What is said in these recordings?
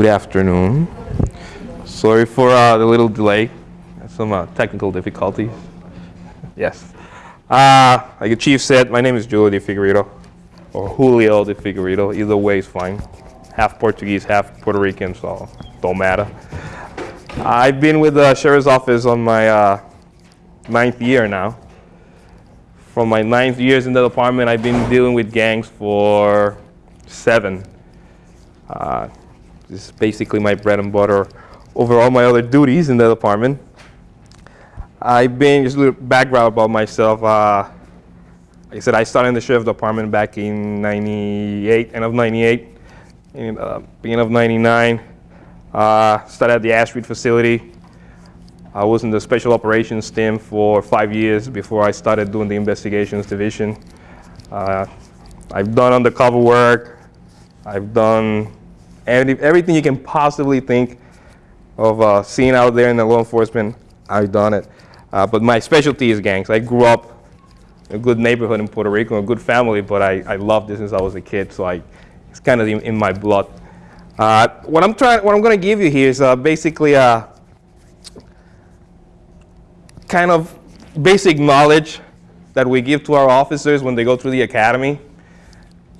Good afternoon. Sorry for uh, the little delay. Some uh, technical difficulties. Yes. Uh, like the chief said, my name is Julio de Figueredo, or Julio de Figueredo. Either way is fine. Half Portuguese, half Puerto Rican, so don't matter. I've been with the sheriff's office on my uh, ninth year now. From my ninth years in the department, I've been dealing with gangs for seven. Uh, this is basically my bread and butter over all my other duties in the department. I've been, just a little background about myself. Uh, like I said, I started in the sheriff department back in 98, end of 98, in, uh, beginning of 99. Uh, started at the Ash Street facility. I was in the special operations team for five years before I started doing the investigations division. Uh, I've done undercover work. I've done every, everything you can possibly think of uh, seeing out there in the law enforcement. I've done it. Uh, but my specialty is gangs. I grew up in a good neighborhood in Puerto Rico, a good family, but I, I loved this since I was a kid, so I, it's kind of in, in my blood. Uh, what I'm trying, what I'm going to give you here is uh, basically a uh, kind of basic knowledge that we give to our officers when they go through the academy.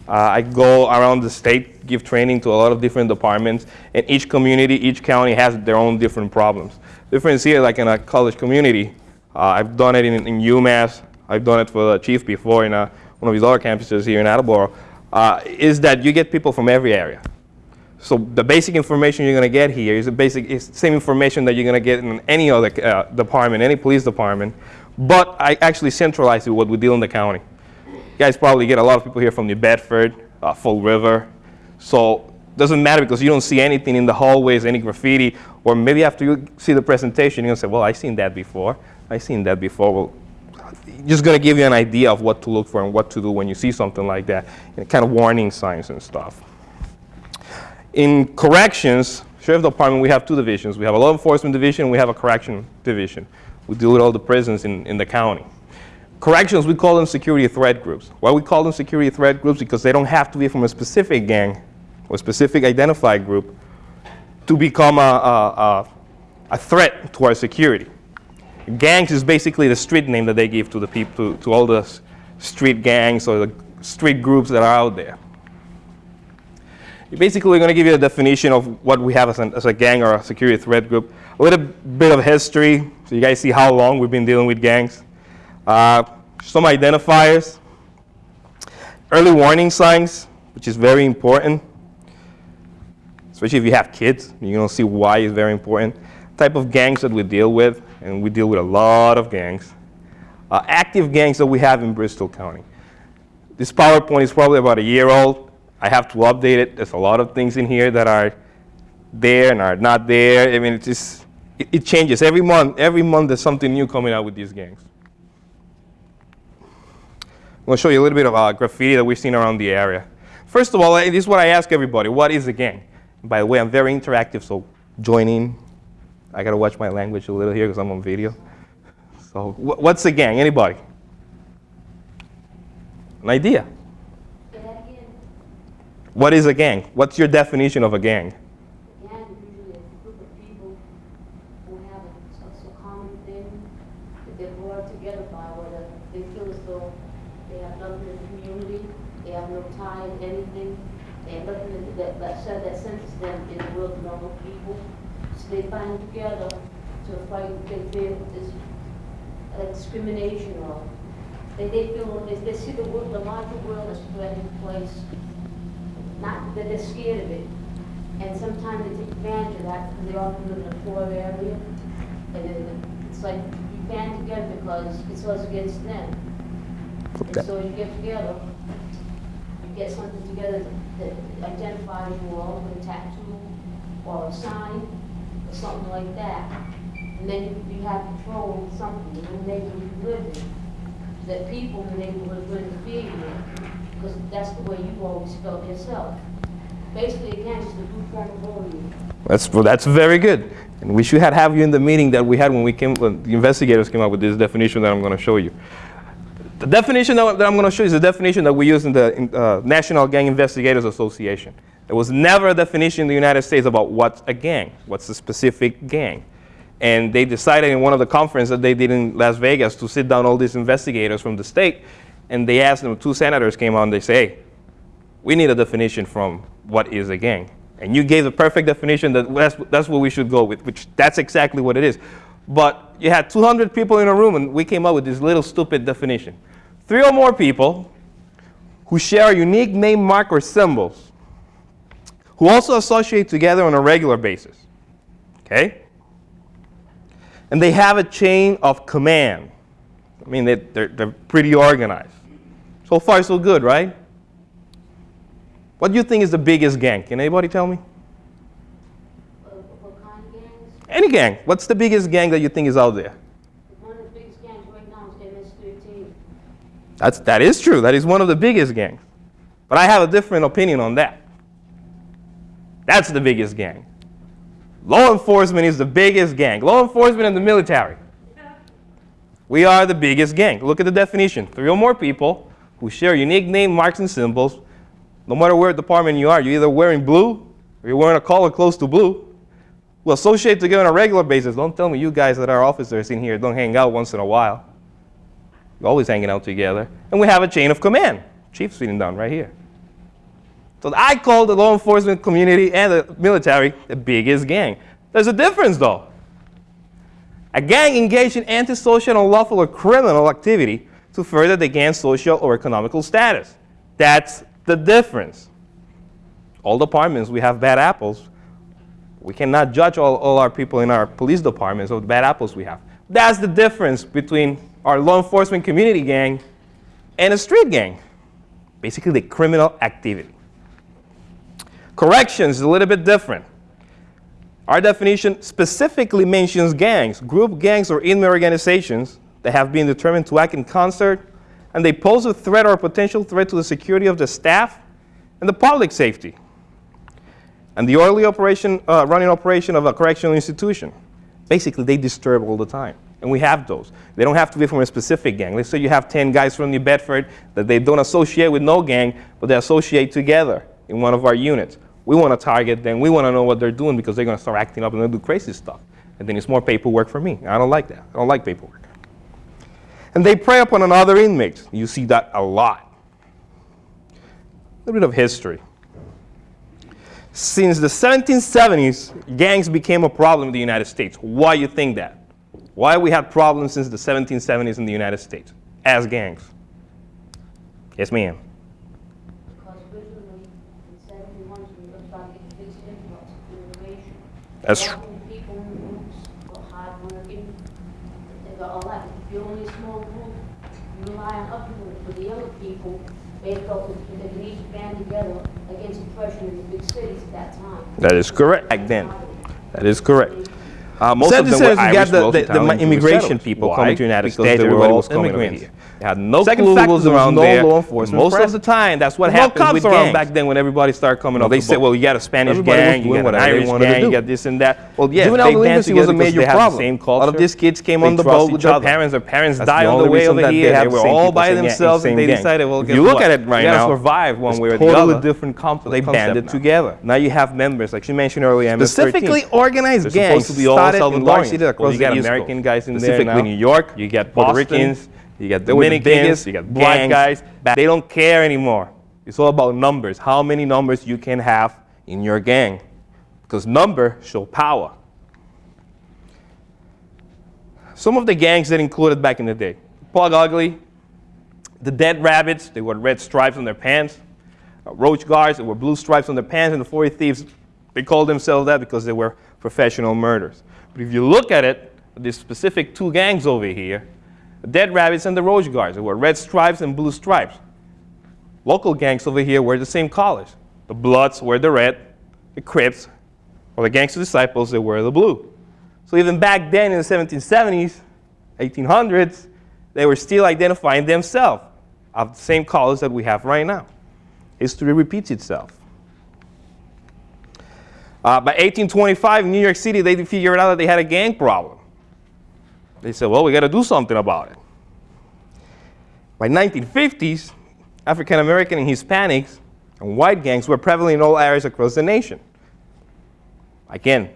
Uh, I go around the state, give training to a lot of different departments, and each community, each county has their own different problems. Difference here, like in a college community, uh, I've done it in, in, UMass, I've done it for the chief before in uh, one of his other campuses here in Attleboro, uh, is that you get people from every area. So the basic information you're going to get here is the basic, is same information that you're going to get in any other uh, department, any police department, but I actually centralize it what we deal in the county. You guys probably get a lot of people here from New Bedford, uh, Fall River, so doesn't matter because you don't see anything in the hallways, any graffiti, or maybe after you see the presentation, you're to say, well, I've seen that before. I've seen that before. Well, just going to give you an idea of what to look for and what to do when you see something like that, and kind of warning signs and stuff. In corrections, Sheriff Department, we have two divisions. We have a law enforcement division, we have a correction division. We deal with all the prisons in, in the county. Corrections, we call them security threat groups. Why we call them security threat groups? Because they don't have to be from a specific gang or specific identified group to become a, a, a, threat to our security. Gangs is basically the street name that they give to the people, to, to all the street gangs or the street groups that are out there. Basically, we're going to give you a definition of what we have as, an, as a gang or a security threat group. A little bit of history, so you guys see how long we've been dealing with gangs. Uh, some identifiers. Early warning signs, which is very important, especially if you have kids. You're going to see why it's very important. Type of gangs that we deal with, and we deal with a lot of gangs. Uh, active gangs that we have in Bristol County. This PowerPoint is probably about a year old. I have to update it. There's a lot of things in here that are there and are not there. I mean, it just, it, it changes. Every month, every month there's something new coming out with these gangs. I'm going to show you a little bit of uh, graffiti that we've seen around the area. First of all, this is what I ask everybody. What is a gang? By the way, I'm very interactive, so join in. I got to watch my language a little here because I'm on video. So wh what's a gang? Anybody? An idea? What is a gang? What's your definition of a gang? A gang is usually a group of people who have a, a, a common thing that they're brought together by, whether they feel as though they have nothing in the community, they have no tie in anything, they have nothing that, that, that, that senses them in the world of normal people. So they find together to fight what they feel is discrimination or they, they feel, they, they see the world, the larger world as threatening place not that they're scared of it. And sometimes they take advantage of that because they often live in a poor area. And it's like you band together because it's us against them. And so you get together, you get something together that identifies you all with a tattoo or a sign or something like that. And then you, you have control of something in the neighborhood you live in. That people in the neighborhood wouldn't fear you because that's the way you've always felt yourself. Basically, again, it's the of bullying. That's, well, that's very good. And we should have, you in the meeting that we had when we came, when the investigators came up with this definition that I'm going to show you. The definition that, I'm going to show you is the definition that we use in the uh, National Gang Investigators Association. There was never a definition in the United States about what's a gang, what's a specific gang. And they decided in one of the conferences that they did in Las Vegas to sit down all these investigators from the state, and they asked them, two senators came on, they say, we need a definition from what is a gang. And you gave the perfect definition that that's, that's what we should go with, which that's exactly what it is. But you had 200 people in a room, and we came up with this little stupid definition. Three or more people who share a unique name, mark, or symbols, who also associate together on a regular basis. Okay? And they have a chain of command. I mean, they, they're, they're pretty organized. So far, so good, right? What do you think is the biggest gang? Can anybody tell me? What kind of gangs? Any gang. What's the biggest gang that you think is out there? One of the biggest gangs right now is MS-13. That's, that is true. That is one of the biggest gangs. But I have a different opinion on that. That's the biggest gang. Law enforcement is the biggest gang. Law enforcement and the military. We are the biggest gang. Look at the definition. Three or more people who share unique name, marks, and symbols. No matter where department you are, you're either wearing blue or you're wearing a color close to blue. Will associate together on a regular basis. Don't tell me you guys that are officers in here don't hang out once in a while. We're always hanging out together. And we have a chain of command. Chief sitting down right here. So I call the law enforcement community and the military the biggest gang. There's a difference though. A gang engaged in antisocial, unlawful, or criminal activity to further the gang's social or economical status. That's the difference. All departments, we have bad apples. We cannot judge all, all our people in our police departments of the bad apples we have. That's the difference between our law enforcement community gang and a street gang. Basically, the criminal activity. Corrections is a little bit different. Our definition specifically mentions gangs, group gangs or inmate organizations that have been determined to act in concert and they pose a threat or a potential threat to the security of the staff and the public safety and the orderly operation, uh, running operation of a correctional institution. Basically, they disturb all the time. And we have those. They don't have to be from a specific gang. Let's say you have 10 guys from New Bedford that they don't associate with no gang, but they associate together in one of our units. We want to target them. We want to know what they're doing because they're going to start acting up and they'll do crazy stuff. And then it's more paperwork for me. I don't like that. I don't like paperwork. And they prey upon another inmate. You see that a lot. A little bit of history. Since the 1770s, gangs became a problem in the United States. Why you think that? Why we had problems since the 1770s in the United States as gangs? Yes, ma'am. That time. That is correct. Back then. That is correct. Uh, most Second of them were says we got Irish, the- wealthy the- the Italian, Jewish immigration people Why? coming to the United because States, They were everybody all was coming over immigrants. here. They had no Second clue fact what is was around no there. law enforcement Most of the time, that's what There was no with around gangs. back then when everybody started coming No, up they the said, well, you got a Spanish Everybody gang, you got an Irish gang, you got this and that. Well, yes, Juvenile they delinquency was a major problem. the same A lot of these kids came They on the boat with their parents. Their parents died on the way over here. they They have the were all by themselves, and they decided, well, you look at it right now, survive one way or the totally other. different comp- So they banded together. Now you have members, like she mentioned earlier, Specifically organized gangs supposed to be all started in large Salvadorians. Well, you got American guys in there Specifically now. New York, You got Puerto Ricans, you got They the Dominicans, biggest you got black gangs guys. They don't care anymore. It's all about numbers. How many numbers you can have in your gang, because number show power. Some of the gangs that included back in the day: Plug Ugly, the Dead Rabbits. They wore red stripes on their pants. Uh, Roach Guards. They wore blue stripes on their pants. And the 40 Thieves. They called themselves that because they were professional murderers. But if you look at it, these specific two gangs over here, the Dead Rabbits and the Roach Guards. They were red stripes and blue stripes. Local gangs over here wear the same colors. The Bloods wear the red, the Crips, or the Gangster Disciples, they wear the blue. So even back then in the 1770s, 1800s, they were still identifying themselves of the same colors that we have right now. History repeats itself. Uh, by 1825, in New York City, they figured out that they had a gang problem. They said, well, we got to do something about it. By 1950s, African American and Hispanics and white gangs were prevalent in all areas across the nation. Again,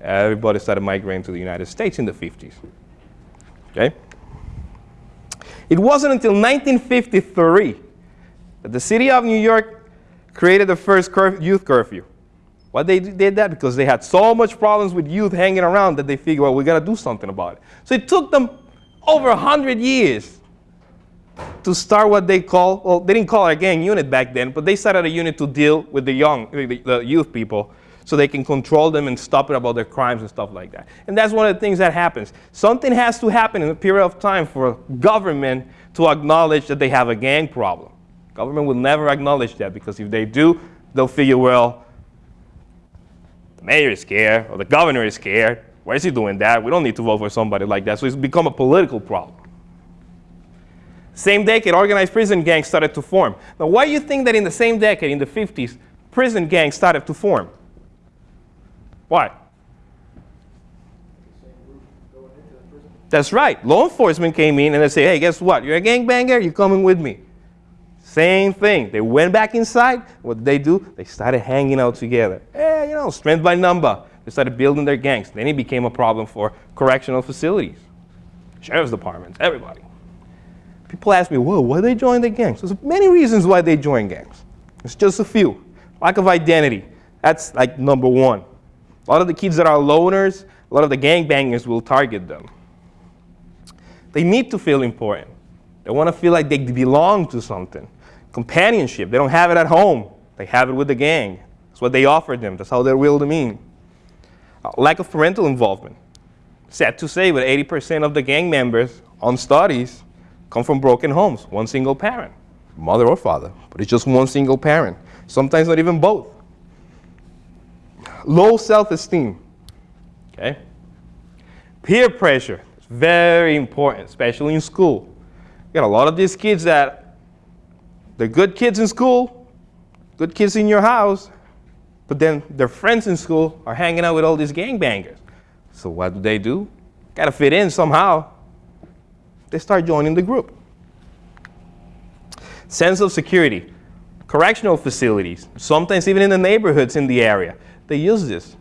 everybody started migrating to the United States in the 50s. Okay? It wasn't until 1953 that the city of New York created the first curf- youth curfew. Why they did that? Because they had so much problems with youth hanging around that they figured, well, we got to do something about it. So it took them over 100 years to start what they call, well, they didn't call it a gang unit back then, but they started a unit to deal with the young, the, the youth people so they can control them and stop it about their crimes and stuff like that. And that's one of the things that happens. Something has to happen in a period of time for government to acknowledge that they have a gang problem. Government will never acknowledge that because if they do, they'll figure, well, the mayor is scared or the governor is scared. Why is he doing that? We don't need to vote for somebody like that. So it's become a political problem. Same decade, organized prison gangs started to form. Now, why do you think that in the same decade, in the 50s, prison gangs started to form? Why? That's right. Law enforcement came in and they say, hey, guess what? You're a gangbanger, you're coming with me. Same thing. They went back inside. What did they do? They started hanging out together. Yeah, you know, strength by number. They started building their gangs. Then it became a problem for correctional facilities, sheriff's departments, everybody. People ask me, whoa, why they join the gangs? There's many reasons why they join gangs. It's just a few. Lack of identity. That's like number one. A lot of the kids that are loners, a lot of the gangbangers will target them. They need to feel important. They want to feel like they belong to something. Companionship, they don't have it at home. They have it with the gang. That's what they offer them. That's how they're willed to mean. Uh, lack of parental involvement. Sad to say, but 80% of the gang members on studies come from broken homes, one single parent, mother or father, but it's just one single parent. Sometimes not even both. Low self-esteem, okay? Peer pressure very important, especially in school. You got a lot of these kids that they're good kids in school, good kids in your house, but then their friends in school are hanging out with all these gangbangers. So what do they do? Got to fit in somehow they start joining the group. Sense of security. Correctional facilities, sometimes even in the neighborhoods in the area, they use this.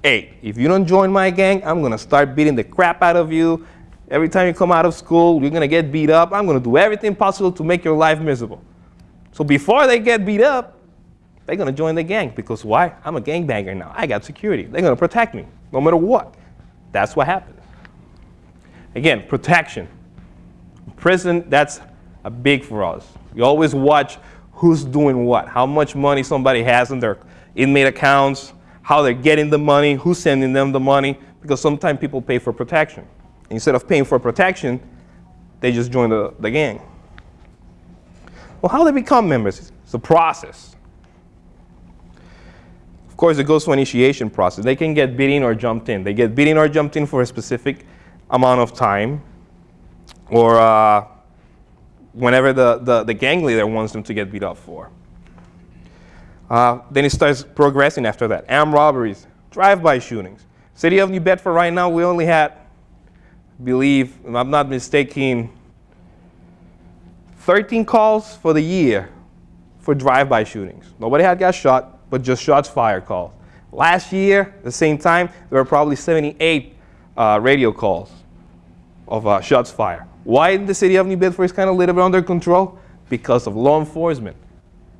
Hey, if you don't join my gang, I'm to start beating the crap out of you. Every time you come out of school, you're going to get beat up. I'm going to do everything possible to make your life miserable. So before they get beat up, they're going to join the gang because why? I'm a gangbanger now. I got security. They're going to protect me no matter what. That's what happens. Again, protection. Prison, that's a big for us. We always watch who's doing what, how much money somebody has in their inmate accounts, how they're getting the money, who's sending them the money, because sometimes people pay for protection. Instead of paying for protection, they just join the, the gang. Well, how do they become members? It's a process. Of course, it goes to initiation process. They can get beaten or jumped in. They get beaten or jumped in for a specific amount of time, or uh, whenever the, the, the, gang leader wants them to get beat up for. Uh, then it starts progressing after that. Armed robberies, drive-by shootings. City of New Bedford right now, we only had, believe, if I'm not mistaken, 13 calls for the year for drive-by shootings. Nobody had got shot, but just shots fired calls. Last year, at the same time, there were probably 78 uh, radio calls of uh, shots fired. Why the city of New Bedford is kind of a little bit under control? Because of law enforcement.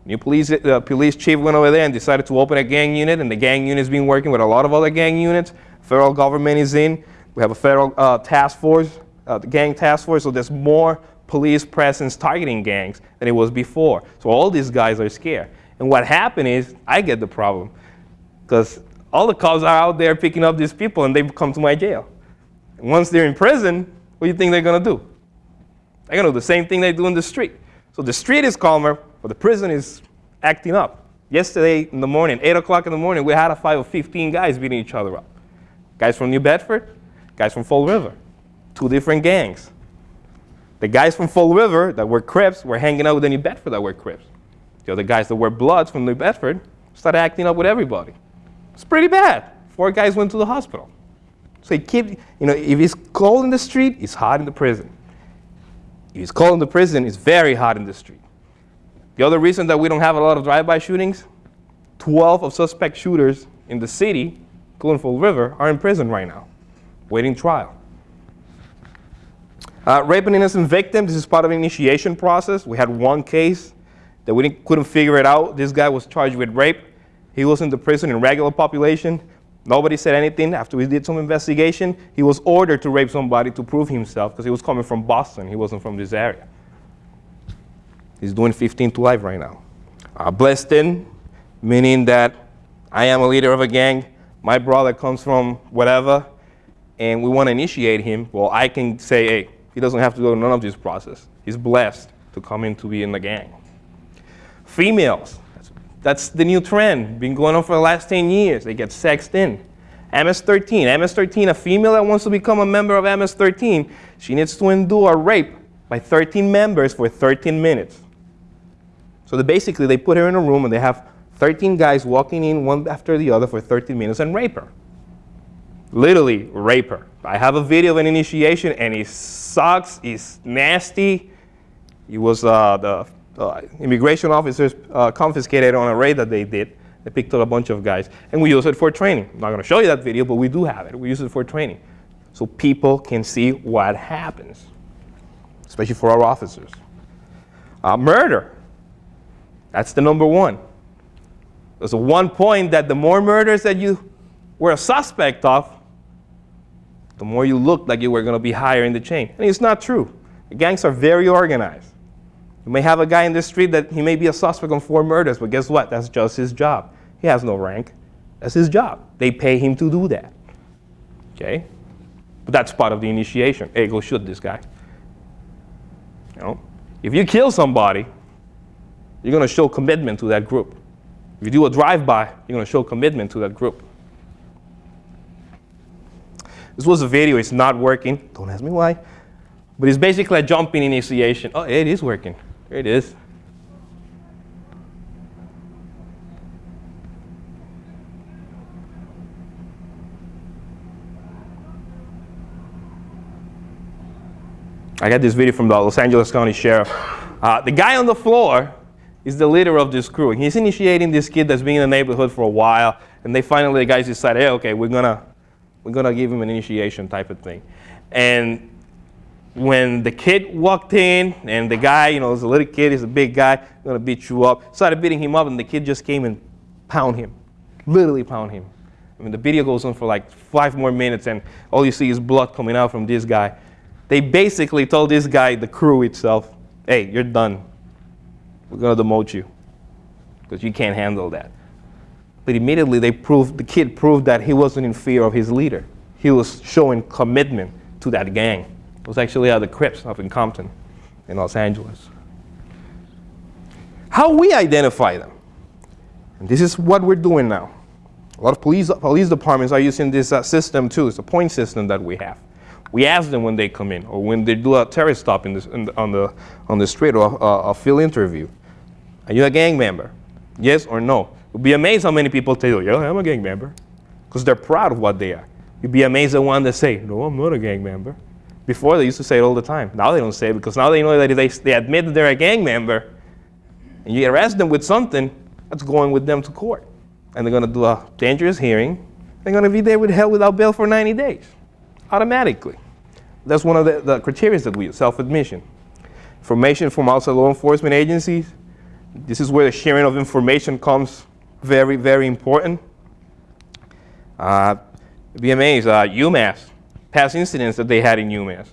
New police, uh, police chief went over there and decided to open a gang unit, and the gang unit's been working with a lot of other gang units. Federal government is in. We have a federal uh, task force, uh, the gang task force, so there's more police presence targeting gangs than it was before. So all these guys are scared. And what happened is, I get the problem, because all the cops are out there picking up these people, and they come to my jail. And once they're in prison, what do you think they're going to do? They're going to do the same thing they do in the street. So the street is calmer, but the prison is acting up. Yesterday in the morning, 8 o'clock in the morning, we had a fight of 15 guys beating each other up. Guys from New Bedford, guys from Fall River. Two different gangs. The guys from Fall River that were Crips were hanging out with the New Bedford that were Crips. The other guys that were Bloods from New Bedford started acting up with everybody. It's pretty bad. Four guys went to the hospital. So he keep, you know, if it's cold in the street, it's hot in the prison. If it's cold in the prison, it's very hot in the street. The other reason that we don't have a lot of drive-by shootings, 12 of suspect shooters in the city, Fall River, are in prison right now, waiting trial. Uh, rape an innocent victim, this is part of initiation process. We had one case that we couldn't figure it out. This guy was charged with rape. He was in the prison in regular population. Nobody said anything. After we did some investigation, he was ordered to rape somebody to prove himself because he was coming from Boston. He wasn't from this area. He's doing 15 to life right now. Uh, blessed in, meaning that I am a leader of a gang. My brother comes from whatever, and we want to initiate him. Well, I can say, hey, he doesn't have to go none of this process. He's blessed to come in to be in the gang. Females, that's, that's the new trend, been going on for the last 10 years. They get sexed in. MS-13, MS-13, a female that wants to become a member of MS-13, she needs to endure a rape by 13 members for 13 minutes. So they basically, they put her in a room and they have 13 guys walking in one after the other for 13 minutes and rape her. Literally rape her. I have a video of an initiation and it sucks, it's nasty. It was uh, the uh, immigration officers uh, confiscated on a raid that they did. They picked up a bunch of guys and we use it for training. I'm not gonna show you that video, but we do have it. We use it for training. So people can see what happens, especially for our officers. Uh, murder. That's the number one. There's one point that the more murders that you were a suspect of, the more you looked like you were going to be higher in the chain. And it's not true. The gangs are very organized. You may have a guy in the street that he may be a suspect on four murders, but guess what? That's just his job. He has no rank. That's his job. They pay him to do that. Okay? But that's part of the initiation. Hey, go shoot this guy. You know? If you kill somebody, you're going to show commitment to that group. If you do a drive-by, you're going to show commitment to that group. This was a video. It's not working. Don't ask me why. But it's basically a jumping initiation. Oh, it is working. There it is. I got this video from the Los Angeles County Sheriff. Uh, the guy on the floor is the leader of this crew. He's initiating this kid that's been in the neighborhood for a while, and they finally, the guys decide, hey, okay, we're gonna, we're gonna give him an initiation type of thing. And when the kid walked in, and the guy, you know, was a little kid, he's a big guy, gonna beat you up, started beating him up, and the kid just came and pound him, literally pound him. I mean, the video goes on for like five more minutes, and all you see is blood coming out from this guy. They basically told this guy, the crew itself, hey, you're done. We're going to demote you because you can't handle that. But immediately they proved, the kid proved that he wasn't in fear of his leader. He was showing commitment to that gang. It was actually of the Crips up in Compton in Los Angeles. How we identify them? And this is what we're doing now. A lot of police, police departments are using this uh, system too. It's a point system that we have. We ask them when they come in or when they do a Terry stop in this, in the, on, the, on the street or a, a field interview. Are you a gang member? Yes or no? You'll be amazed how many people tell you, yeah, I'm a gang member. Because they're proud of what they are. You'd be amazed at one that say, no, I'm not a gang member. Before they used to say it all the time. Now they don't say it because now they know that if they, they admit that they're a gang member and you arrest them with something, that's going with them to court. And they're going to do a dangerous hearing. They're going to be there with hell without bail for 90 days, automatically. That's one of the, the criteria that we use, self-admission. Information from outside law enforcement agencies. This is where the sharing of information comes very, very important. Uh, VMAs, uh, UMass, past incidents that they had in UMass.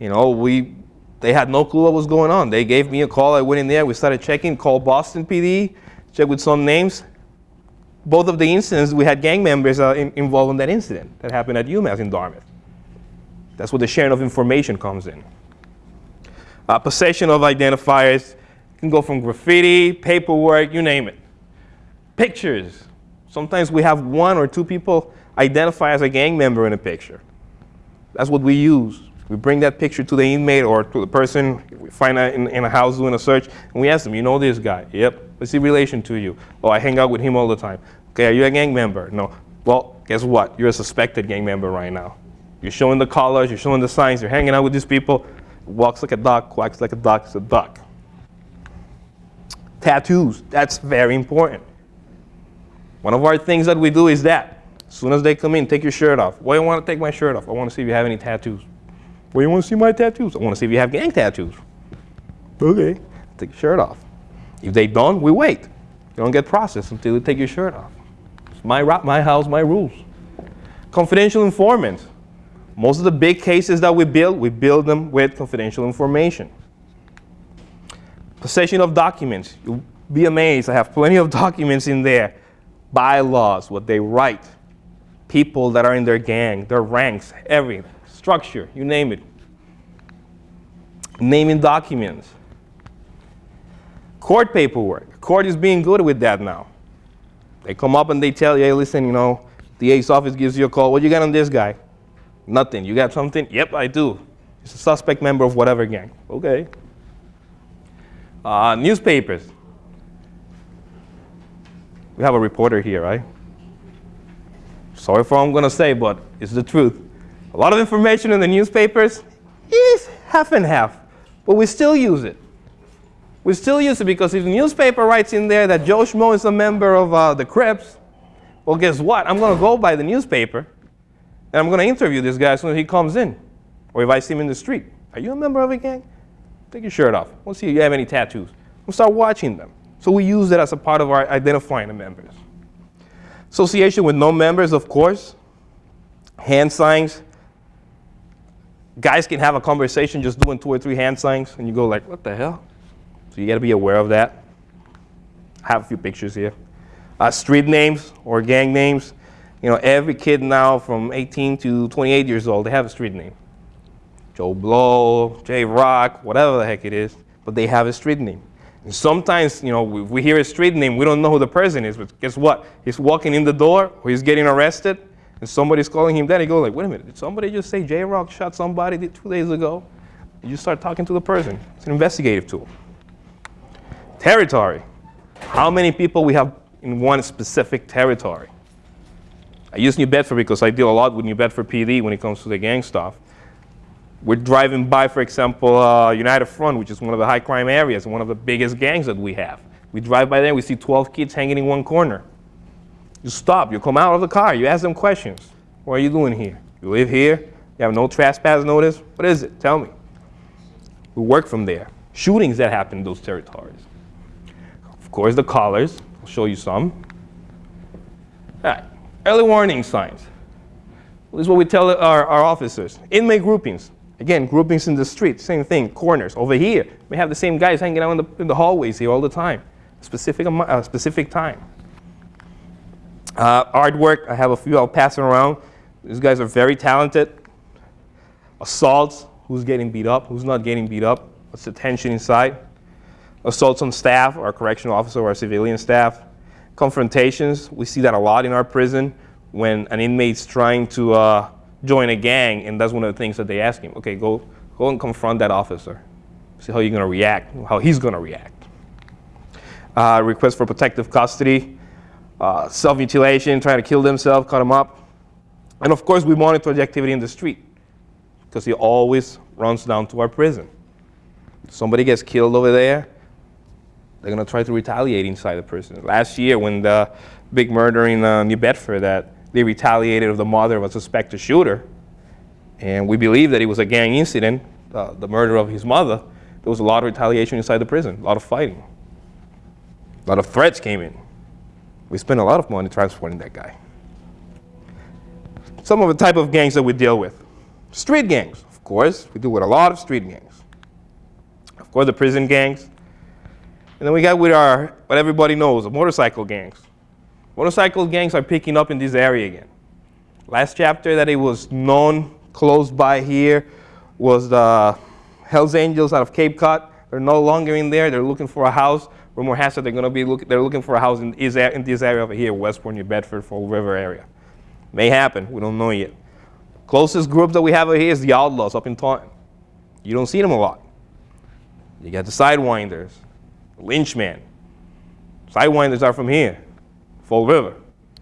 You know, we, they had no clue what was going on. They gave me a call, I went in there, we started checking, called Boston PD, checked with some names. Both of the incidents, we had gang members uh, in, involved in that incident that happened at UMass in Dartmouth. That's where the sharing of information comes in. Uh, possession of identifiers can go from graffiti, paperwork, you name it. Pictures. Sometimes we have one or two people identify as a gang member in a picture. That's what we use. We bring that picture to the inmate or to the person we find out in, in a house doing a search, and we ask them, you know this guy? Yep. What's he relation to you? Oh, I hang out with him all the time. Okay, are you a gang member? No. Well, guess what? You're a suspected gang member right now. You're showing the colors, you're showing the signs, you're hanging out with these people. Walks like a duck, quacks like a duck, it's a duck. Tattoos, that's very important. One of our things that we do is that. As soon as they come in, take your shirt off. Why do you want to take my shirt off? I want to see if you have any tattoos. Why do you want to see my tattoos? I want to see if you have gang tattoos. Okay. Take your shirt off. If they don't, we wait. You don't get processed until you take your shirt off. It's my, my house, my rules. Confidential informants. Most of the big cases that we build, we build them with confidential information. Possession of documents. You'll be amazed. I have plenty of documents in there. Bylaws, what they write, people that are in their gang, their ranks, everything, structure, you name it. Naming documents. Court paperwork. Court is being good with that now. They come up and they tell you, hey, listen, you know, the ACE office gives you a call. What you got on this guy? Nothing. You got something? Yep, I do. He's a suspect member of whatever gang. Okay. Uh, newspapers. We have a reporter here, right? Sorry for what I'm going to say, but it's the truth. A lot of information in the newspapers is half and half, but we still use it. We still use it because if the newspaper writes in there that Joe Schmo is a member of uh, the Crips, well, guess what? I'm going to go by the newspaper and I'm going to interview this guy as soon as he comes in. Or if I see him in the street. Are you a member of a gang? Take your shirt off. We'll see if you have any tattoos. We'll start watching them. So we use it as a part of our identifying the members. Association with no members, of course. Hand signs. Guys can have a conversation just doing two or three hand signs, and you go like, what the hell? So you got to be aware of that. I have a few pictures here. Uh, street names or gang names. You know, every kid now from 18 to 28 years old, they have a street name. Joe Blow, J Rock, whatever the heck it is, but they have a street name. And sometimes, you know, we, we hear a street name, we don't know who the person is, but guess what? He's walking in the door or he's getting arrested, and somebody's calling him that. He goes like, wait a minute, did somebody just say J Rock shot somebody two days ago? And you start talking to the person. It's an investigative tool. Territory. How many people we have in one specific territory? I use New Bedford because I deal a lot with New Bedford PD when it comes to the gang stuff. We're driving by, for example, uh, United Front, which is one of the high crime areas one of the biggest gangs that we have. We drive by there, we see 12 kids hanging in one corner. You stop, you come out of the car, you ask them questions. What are you doing here? You live here? You have no trespass notice? What is it? Tell me. We work from there. Shootings that happen in those territories. Of course, the collars. I'll show you some. All right. Early warning signs. This is what we tell our, our officers. Inmate groupings. Again, groupings in the street, same thing, corners. Over here, we have the same guys hanging out in the, in the hallways here all the time, specific, uh, specific time. Uh, artwork, I have a few I'll pass around. These guys are very talented. Assaults, who's getting beat up, who's not getting beat up, what's the tension inside. Assaults on staff, our correctional officer our civilian staff. Confrontations, we see that a lot in our prison when an inmate's trying to uh, join a gang, and that's one of the things that they ask him. Okay, go, go and confront that officer. See how you're going to react, how he's going to react. Uh, request for protective custody, uh, self-mutilation, trying to kill themselves, cut them up. And of course, we monitor the activity in the street because he always runs down to our prison. Somebody gets killed over there, they're going to try to retaliate inside the prison. Last year, when the big murder in uh, New Bedford, that they retaliated of the mother of a suspected shooter, and we believe that it was a gang incident, uh, the murder of his mother. There was a lot of retaliation inside the prison, a lot of fighting. A lot of threats came in. We spent a lot of money transporting that guy. Some of the type of gangs that we deal with. Street gangs, of course. We deal with a lot of street gangs. Of course, the prison gangs. And then we got with our, what everybody knows, the motorcycle gangs. Motorcycle gangs are picking up in this area again. Last chapter that it was known close by here was the Hells Angels out of Cape Cod. They're no longer in there. They're looking for a house. Rumor has it they're going to be look, they're looking for a house in, in this area over here, Westport, New Bedford, Fall River area. May happen. We don't know yet. Closest group that we have over here is the Outlaws up in Taunton. You don't see them a lot. You got the Sidewinders, Lynchman. Sidewinders are from here, Fall River,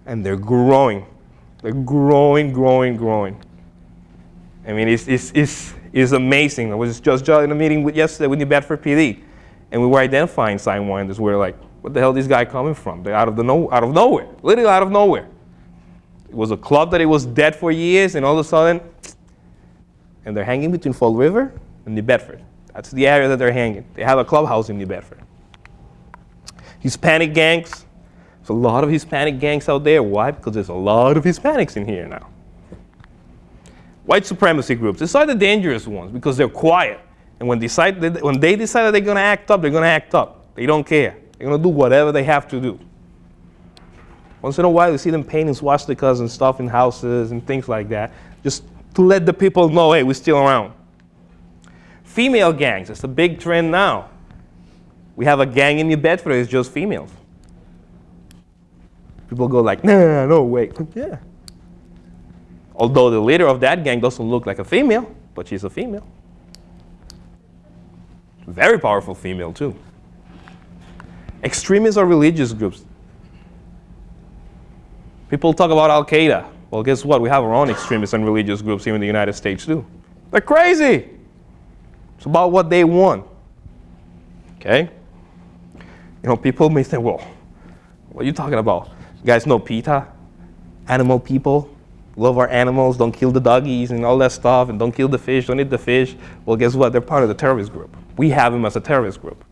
and they're growing. They're growing, growing, growing. I mean, it's, it's, it's, it's amazing. I was just in a meeting with yesterday with New Bedford PD, and we were identifying sidewinders. We were like, what the hell is this guy coming from? They're out of, the no, out of nowhere, literally out of nowhere. It was a club that it was dead for years, and all of a sudden, and they're hanging between Fall River and New Bedford. That's the area that they're hanging. They have a clubhouse in New Bedford. Hispanic gangs. There's a lot of Hispanic gangs out there. Why? Because there's a lot of Hispanics in here now. White supremacy groups. These are the dangerous ones because they're quiet. And when, decide, when they decide that they're going to act up, they're going to act up. They don't care. They're going to do whatever they have to do. Once in a while, you see them painting swastikas and stuff in houses and things like that, just to let the people know, hey, we're still around. Female gangs, it's a big trend now. We have a gang in New Bedford, it's just females. People go like, nah, no, wait, yeah. Although the leader of that gang doesn't look like a female, but she's a female. Very powerful female, too. Extremists are religious groups. People talk about Al Qaeda. Well, guess what? We have our own extremists and religious groups here in the United States, too. They're crazy. It's about what they want. Okay? You know, people may say, well, what are you talking about? You guys know PETA? Animal people? Love our animals, don't kill the doggies and all that stuff, and don't kill the fish, don't eat the fish. Well, guess what? They're part of the terrorist group. We have them as a terrorist group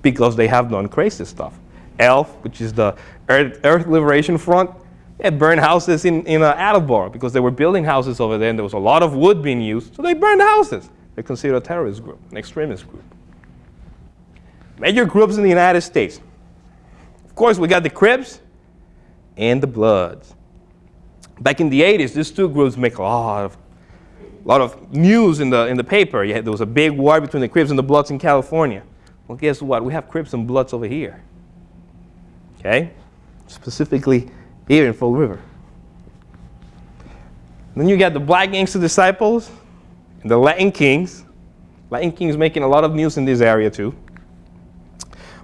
because they have done crazy stuff. ELF, which is the Earth, Earth Liberation Front, they burned houses in, in uh, Attleboro because they were building houses over there and there was a lot of wood being used, so they burned the houses. They're considered a terrorist group, an extremist group. Major groups in the United States. Of course, we got the Crips and the Bloods. Back in the 80s, these two groups make a lot of, lot of news in the, in the paper. There was a big war between the Crips and the Bloods in California. Well, guess what? We have Crips and Bloods over here. Okay? Specifically here in Fall River. Then you got the Black Gangster Disciples and the Latin Kings. Latin Kings making a lot of news in this area too.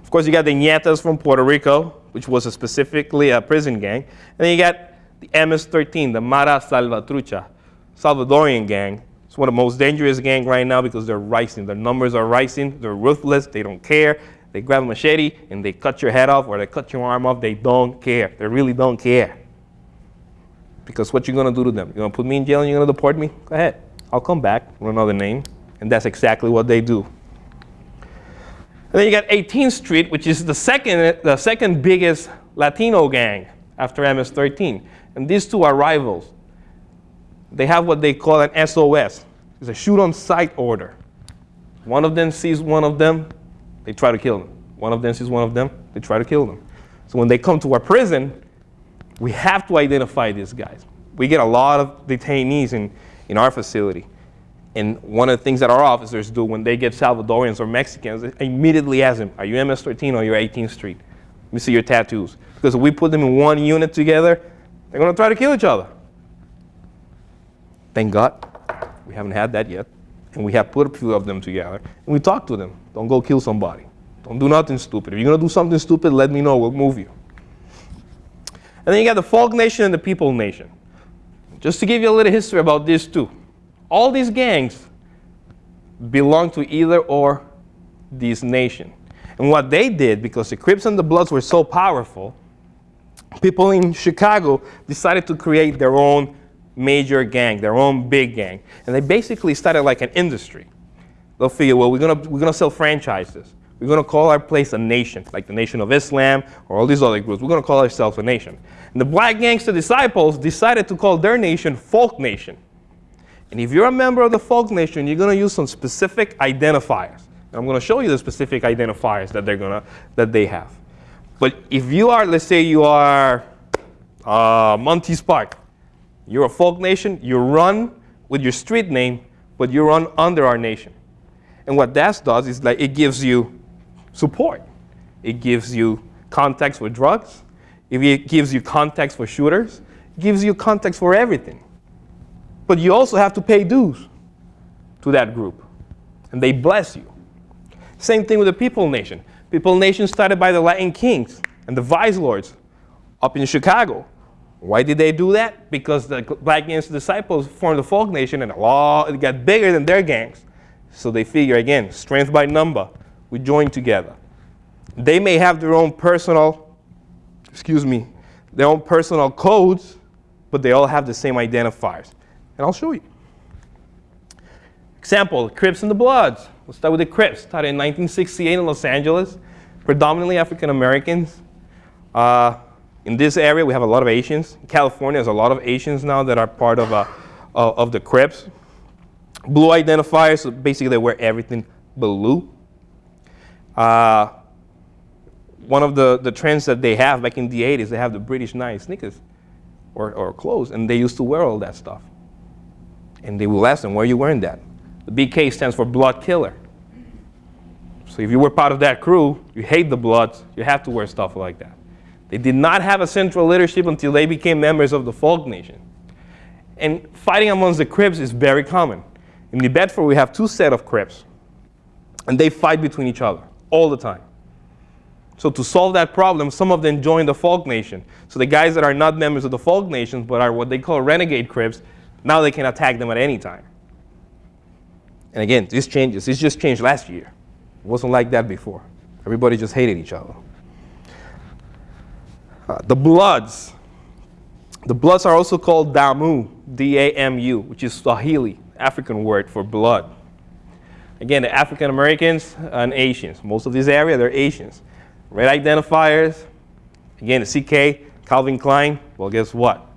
Of course, you got the Ñetas from Puerto Rico, which was a specifically a prison gang. And then you got the MS-13, the Mara Salvatrucha, Salvadorian gang. It's one of the most dangerous gang right now because they're rising. Their numbers are rising. They're ruthless. They don't care. They grab a machete and they cut your head off or they cut your arm off. They don't care. They really don't care. Because what you're going to do to them? You're going to put me in jail and you're going to deport me? Go ahead. I'll come back with another name. And that's exactly what they do. And then you got 18th Street, which is the second, the second biggest Latino gang after MS-13. And these two are rivals. They have what they call an SOS. It's a shoot on sight order. One of them sees one of them, they try to kill them. One of them sees one of them, they try to kill them. So when they come to our prison, we have to identify these guys. We get a lot of detainees in, in our facility. And one of the things that our officers do when they get Salvadorians or Mexicans, immediately ask them, are you MS-13 or you're 18th Street? Let me see your tattoos. Because if we put them in one unit together, they're going to try to kill each other. Thank God we haven't had that yet. And we have put a few of them together. And we talk to them. Don't go kill somebody. Don't do nothing stupid. If you're going to do something stupid, let me know. We'll move you. And then you got the Folk Nation and the People Nation. Just to give you a little history about these two. All these gangs belong to either or this nation. And what they did, because the Crips and the Bloods were so powerful, people in Chicago decided to create their own major gang, their own big gang. And they basically started like an industry. They'll figure, well, we're going we're gonna sell franchises. We're going to call our place a nation, like the Nation of Islam or all these other groups. We're going to call ourselves a nation. And the Black Gangster Disciples decided to call their nation Folk Nation. And if you're a member of the Folk Nation, you're going to use some specific identifiers. And I'm going to show you the specific identifiers that, they're gonna, that they have. But if you are, let's say you are uh, Monty Spark, you're a folk nation, you run with your street name, but you run under our nation. And what that does is like it gives you support. It gives you context for drugs. It gives you context for shooters. It gives you context for everything. But you also have to pay dues to that group. And they bless you. Same thing with the People Nation. People Nation started by the Latin Kings and the Vice Lords up in Chicago. Why did they do that? Because the Black gang's Disciples formed the Folk Nation and a lot, it got bigger than their gangs. So they figure, again, strength by number. We join together. They may have their own personal, excuse me, their own personal codes, but they all have the same identifiers. And I'll show you. Example, Crips and the Bloods. Let's start with the Crips. Started in 1968 in Los Angeles, predominantly African Americans. Uh, in this area, we have a lot of Asians. In California, there's a lot of Asians now that are part of, uh, of the Crips. Blue identifiers, so basically they wear everything blue. Uh, one of the, the trends that they have back in the 80s, they have the British Knight sneakers or, or clothes, and they used to wear all that stuff. And they will ask them, why are you wearing that? The BK stands for blood killer. So if you were part of that crew, you hate the Bloods, you have to wear stuff like that. They did not have a central leadership until they became members of the Folk Nation. And fighting amongst the Crips is very common. In New Bedford, we have two set of Crips, and they fight between each other all the time. So to solve that problem, some of them joined the Folk Nation. So the guys that are not members of the Folk Nation, but are what they call renegade Crips, now they can attack them at any time. And again, this changes. This just changed last year. It wasn't like that before. Everybody just hated each other. Uh, the Bloods. The Bloods are also called Damu, D-A-M-U, which is Swahili, African word for blood. Again, the African Americans and Asians. Most of this area, they're Asians. Red identifiers. Again, the CK, Calvin Klein. Well, guess what?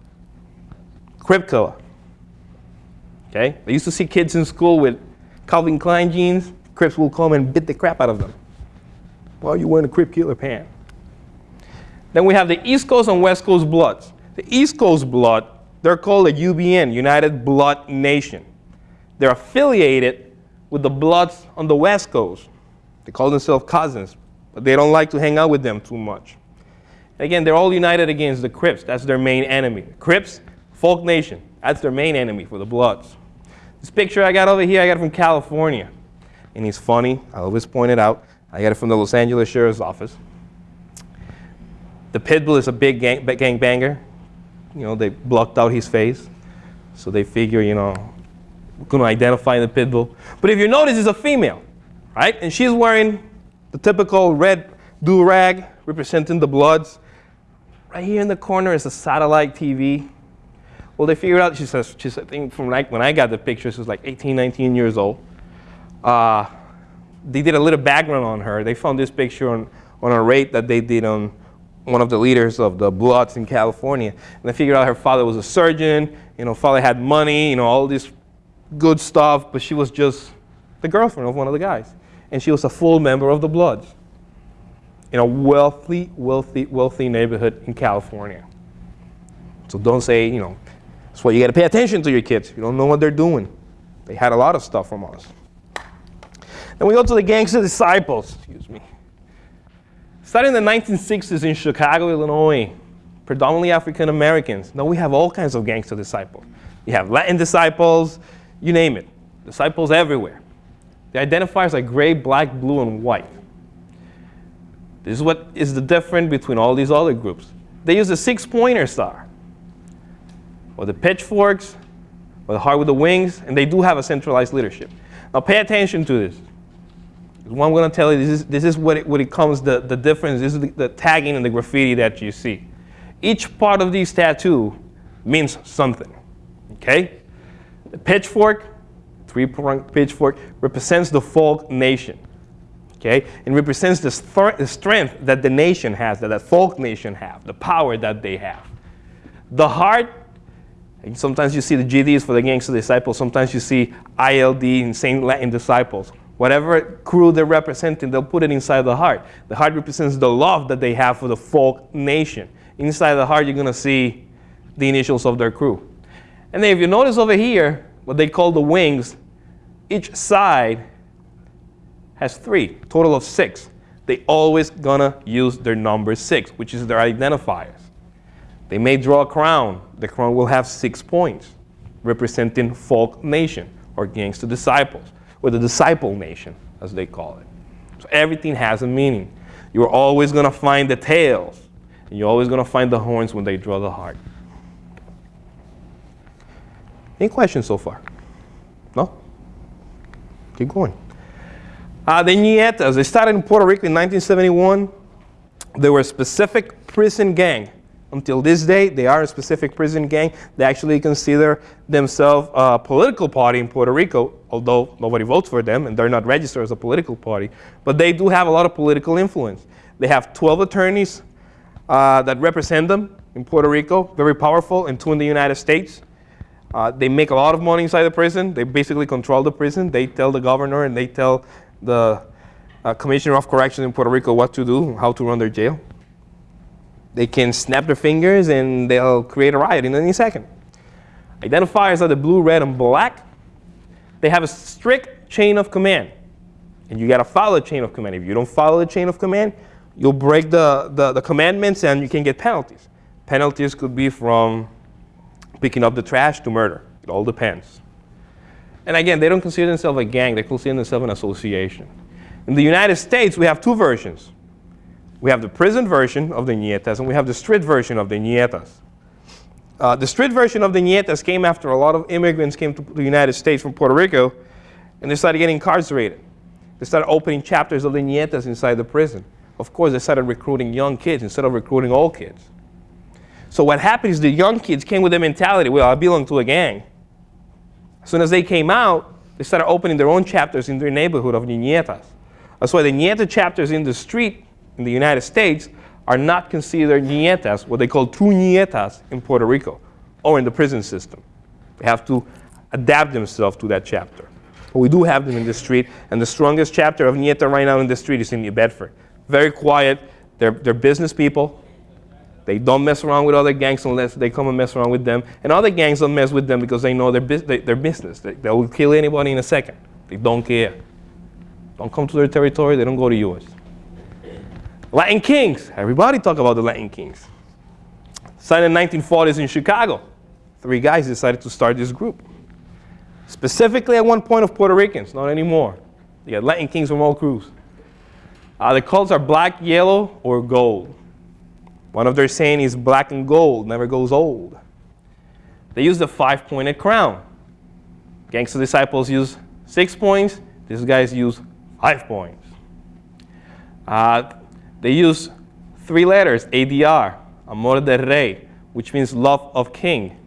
Crip killer. Okay? They used to see kids in school with Calvin Klein jeans, Crips will come and beat the crap out of them. Why are you wearing a Crip killer pant? Then we have the East Coast and West Coast Bloods. The East Coast Blood, they're called a UBN, United Blood Nation. They're affiliated with the Bloods on the West Coast. They call themselves cousins, but they don't like to hang out with them too much. Again, they're all united against the Crips. That's their main enemy. Crips, Folk Nation. That's their main enemy for the Bloods. This picture I got over here, I got it from California. And he's funny. I always point it out. I got it from the Los Angeles Sheriff's Office. The Pitbull is a big gang, gang banger. You know, they blocked out his face. So they figure, you know, we're going to identify the Pitbull. But if you notice, it's a female, right? And she's wearing the typical red do-rag representing the Bloods. Right here in the corner is a satellite TV well, they figured out, she says, she's, I think from like when I got the picture, she was like 18, 19 years old. Uh, they did a little background on her. They found this picture on, on a raid that they did on one of the leaders of the Bloods in California. And they figured out her father was a surgeon, you know, father had money, you know, all this good stuff, but she was just the girlfriend of one of the guys. And she was a full member of the Bloods in a wealthy, wealthy, wealthy neighborhood in California. So don't say, you know, that's why you got to pay attention to your kids. You don't know what they're doing. They had a lot of stuff from us. Then we go to the Gangster Disciples. Excuse me. Starting in the 1960s in Chicago, Illinois, predominantly African Americans. Now we have all kinds of gangster disciples. You have Latin disciples, you name it. Disciples everywhere. The identifiers are gray, black, blue, and white. This is what is the difference between all these other groups. They use a six-pointer star or the pitchforks, or the heart with the wings, and they do have a centralized leadership. Now pay attention to this. What I'm going to tell you, this is, this is what, it, what it comes, the, the difference, this is the, the tagging and the graffiti that you see. Each part of these tattoo means something, okay? The pitchfork, three-pronged pitchfork, represents the folk nation, okay? And represents the, the strength that the nation has, that the folk nation have, the power that they have. The heart Sometimes you see the GDs for the Gangster Disciples. Sometimes you see ILD in Saint Latin Disciples. Whatever crew they're representing, they'll put it inside the heart. The heart represents the love that they have for the folk nation. Inside the heart, you're going to see the initials of their crew. And then if you notice over here, what they call the wings, each side has three, total of six. They always gonna use their number six, which is their identifiers. They may draw a crown. The crown will have six points, representing folk nation or gangster disciples, or the disciple nation, as they call it. So everything has a meaning. You're always going to find the tails, and you're always going to find the horns when they draw the heart. Any questions so far? No? Keep going. Uh, the Ñetas, they started in Puerto Rico in 1971. They were a specific prison gang. Until this day, they are a specific prison gang. They actually consider themselves a political party in Puerto Rico, although nobody votes for them and they're not registered as a political party. But they do have a lot of political influence. They have 12 attorneys uh, that represent them in Puerto Rico, very powerful, and two in the United States. Uh, they make a lot of money inside the prison. They basically control the prison. They tell the governor and they tell the uh, commissioner of corrections in Puerto Rico what to do, how to run their jail. They can snap their fingers and they'll create a riot in any second. Identifiers are the blue, red, and black. They have a strict chain of command. And you got to follow the chain of command. If you don't follow the chain of command, you'll break the, the, the commandments and you can get penalties. Penalties could be from picking up the trash to murder. It all depends. And again, they don't consider themselves a gang, they consider themselves an association. In the United States, we have two versions. We have the prison version of the Ñetas, and we have the street version of the Ñetas. Uh, the street version of the Ñetas came after a lot of immigrants came to the United States from Puerto Rico, and they started getting incarcerated. They started opening chapters of the Ñetas inside the prison. Of course, they started recruiting young kids instead of recruiting old kids. So what happened is the young kids came with the mentality, well, I belong to a gang. As soon as they came out, they started opening their own chapters in their neighborhood of Ñetas. That's why the Ñeta chapters in the street in the United States are not considered Ñetas, what they call true Ñetas in Puerto Rico or in the prison system. They have to adapt themselves to that chapter. But we do have them in the street, and the strongest chapter of Ñeta right now in the street is in New Bedford. Very quiet, they're, they're business people, they don't mess around with other gangs unless they come and mess around with them. And other gangs don't mess with them because they know their, bus their business. They, they will kill anybody in a second. They don't care. Don't come to their territory, they don't go to yours. Latin Kings. Everybody talk about the Latin Kings. Signed in 1940s in Chicago. Three guys decided to start this group. Specifically at one point of Puerto Ricans, not anymore. You got Latin Kings from all crews. Uh, the colors are black, yellow, or gold. One of their saying is black and gold never goes old. They use the five-pointed crown. Gangster disciples use six points. These guys use five points. Uh, they use three letters, ADR, Amor de Rey, which means love of king.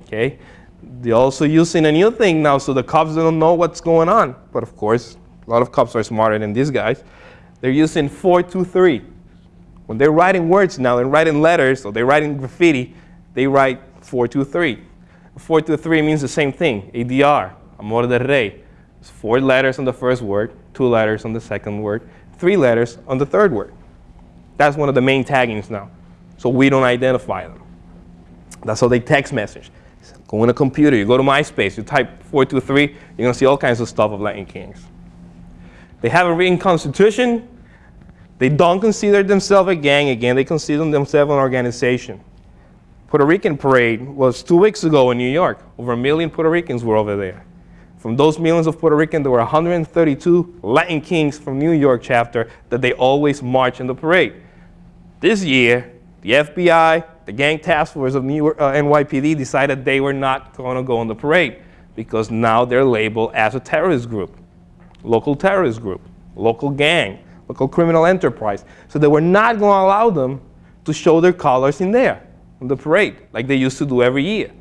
Okay? They're also using a new thing now, so the cops don't know what's going on. But of course, a lot of cops are smarter than these guys. They're using 423. When they're writing words now and writing letters or they're writing graffiti, they write 423. 423 means the same thing, ADR, Amor de Rey. It's four letters on the first word, two letters on the second word, three letters on the third word. That's one of the main taggings now. So we don't identify them. That's how they text message. Go on a computer, you go to MySpace, you type 423, you're going to see all kinds of stuff of Latin Kings. They have a written constitution, they don't consider themselves a gang again, they consider themselves an organization. Puerto Rican parade was two weeks ago in New York. Over a million Puerto Ricans were over there. From those millions of Puerto Ricans, there were 132 Latin Kings from New York chapter that they always march in the parade. This year, the FBI, the gang task force of New uh, NYPD decided they were not going to go on the parade because now they're labeled as a terrorist group, local terrorist group, local gang local criminal enterprise. So they were not going to allow them to show their colors in there, on the parade, like they used to do every year.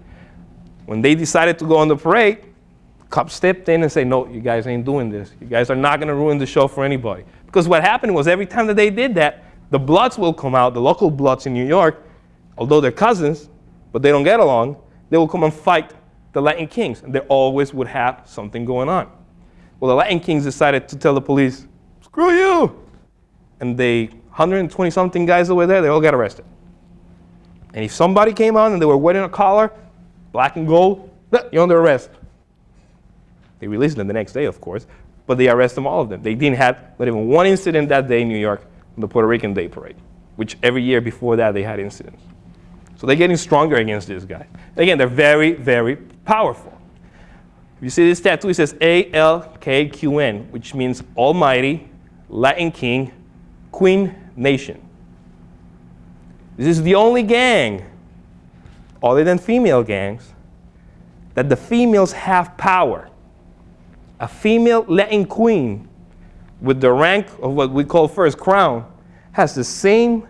When they decided to go on the parade, cops stepped in and said, no, you guys ain't doing this. You guys are not going to ruin the show for anybody. Because what happened was every time that they did that, the Bloods will come out, the local Bloods in New York, although they're cousins, but they don't get along, they will come and fight the Latin Kings, and they always would have something going on. Well, the Latin Kings decided to tell the police, screw you. And they, 120 something guys over there, they all got arrested. And if somebody came on and they were wearing a collar, black and gold, you're under arrest. They released them the next day, of course, but they arrested them, all of them. They didn't have not even one incident that day in New York the Puerto Rican Day Parade, which every year before that they had incidents. So they're getting stronger against this guy. Again, they're very, very powerful. You see this tattoo, it says A-L-K-Q-N, which means Almighty, Latin king, queen nation. This is the only gang, other than female gangs, that the females have power. A female Latin queen with the rank of what we call first crown has the same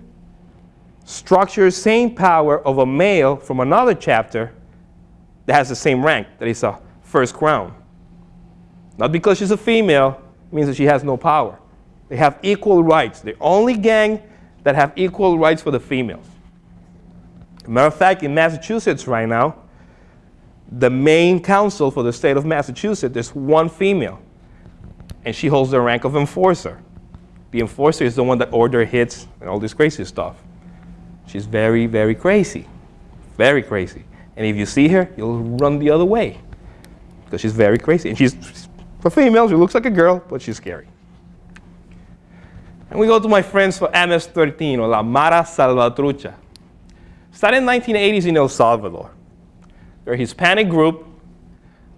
structure, same power of a male from another chapter that has the same rank, that is a first crown. Not because she's a female means that she has no power. They have equal rights. The only gang that have equal rights for the females. Matter of fact, in Massachusetts right now, the main council for the state of Massachusetts is one female, and she holds the rank of enforcer. The enforcer is the one that order hits and all this crazy stuff. She's very, very crazy, very crazy. And if you see her, you'll run the other way because she's very crazy. And she's, for female, she looks like a girl, but she's scary. And we go to my friends for MS-13, or La Mara Salvatrucha. Started in 1980s in El Salvador. They're a Hispanic group.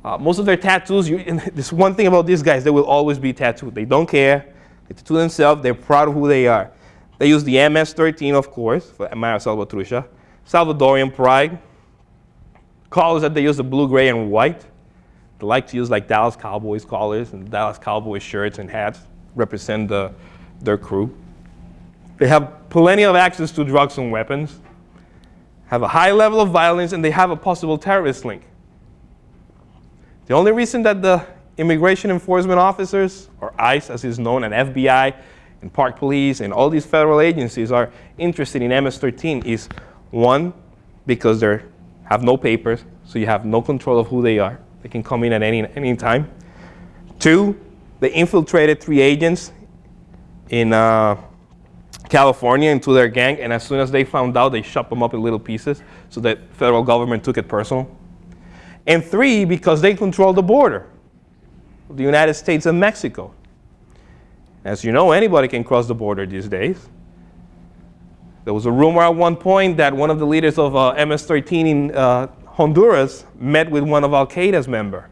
Uh, most of their tattoos, you, this one thing about these guys, they will always be tattooed. They don't care. They tattoo themselves. They're proud of who they are. They use the MS-13, of course, for Mara Salvatrucha. Salvadorian pride. Colors that they use the blue, gray, and white. They like to use like Dallas Cowboys colors and Dallas Cowboys shirts and hats represent the, their crew. They have plenty of access to drugs and weapons, have a high level of violence, and they have a possible terrorist link. The only reason that the immigration enforcement officers, or ICE as is known, and FBI, and Park Police, and all these federal agencies are interested in MS-13 is one, because they have no papers, so you have no control of who they are. They can come in at any, any time. Two, they infiltrated three agents in uh, California into their gang, and as soon as they found out, they chopped them up in little pieces so that federal government took it personal. And three, because they control the border of the United States and Mexico. As you know, anybody can cross the border these days. There was a rumor at one point that one of the leaders of uh, MS-13 in uh, Honduras met with one of Al-Qaeda's member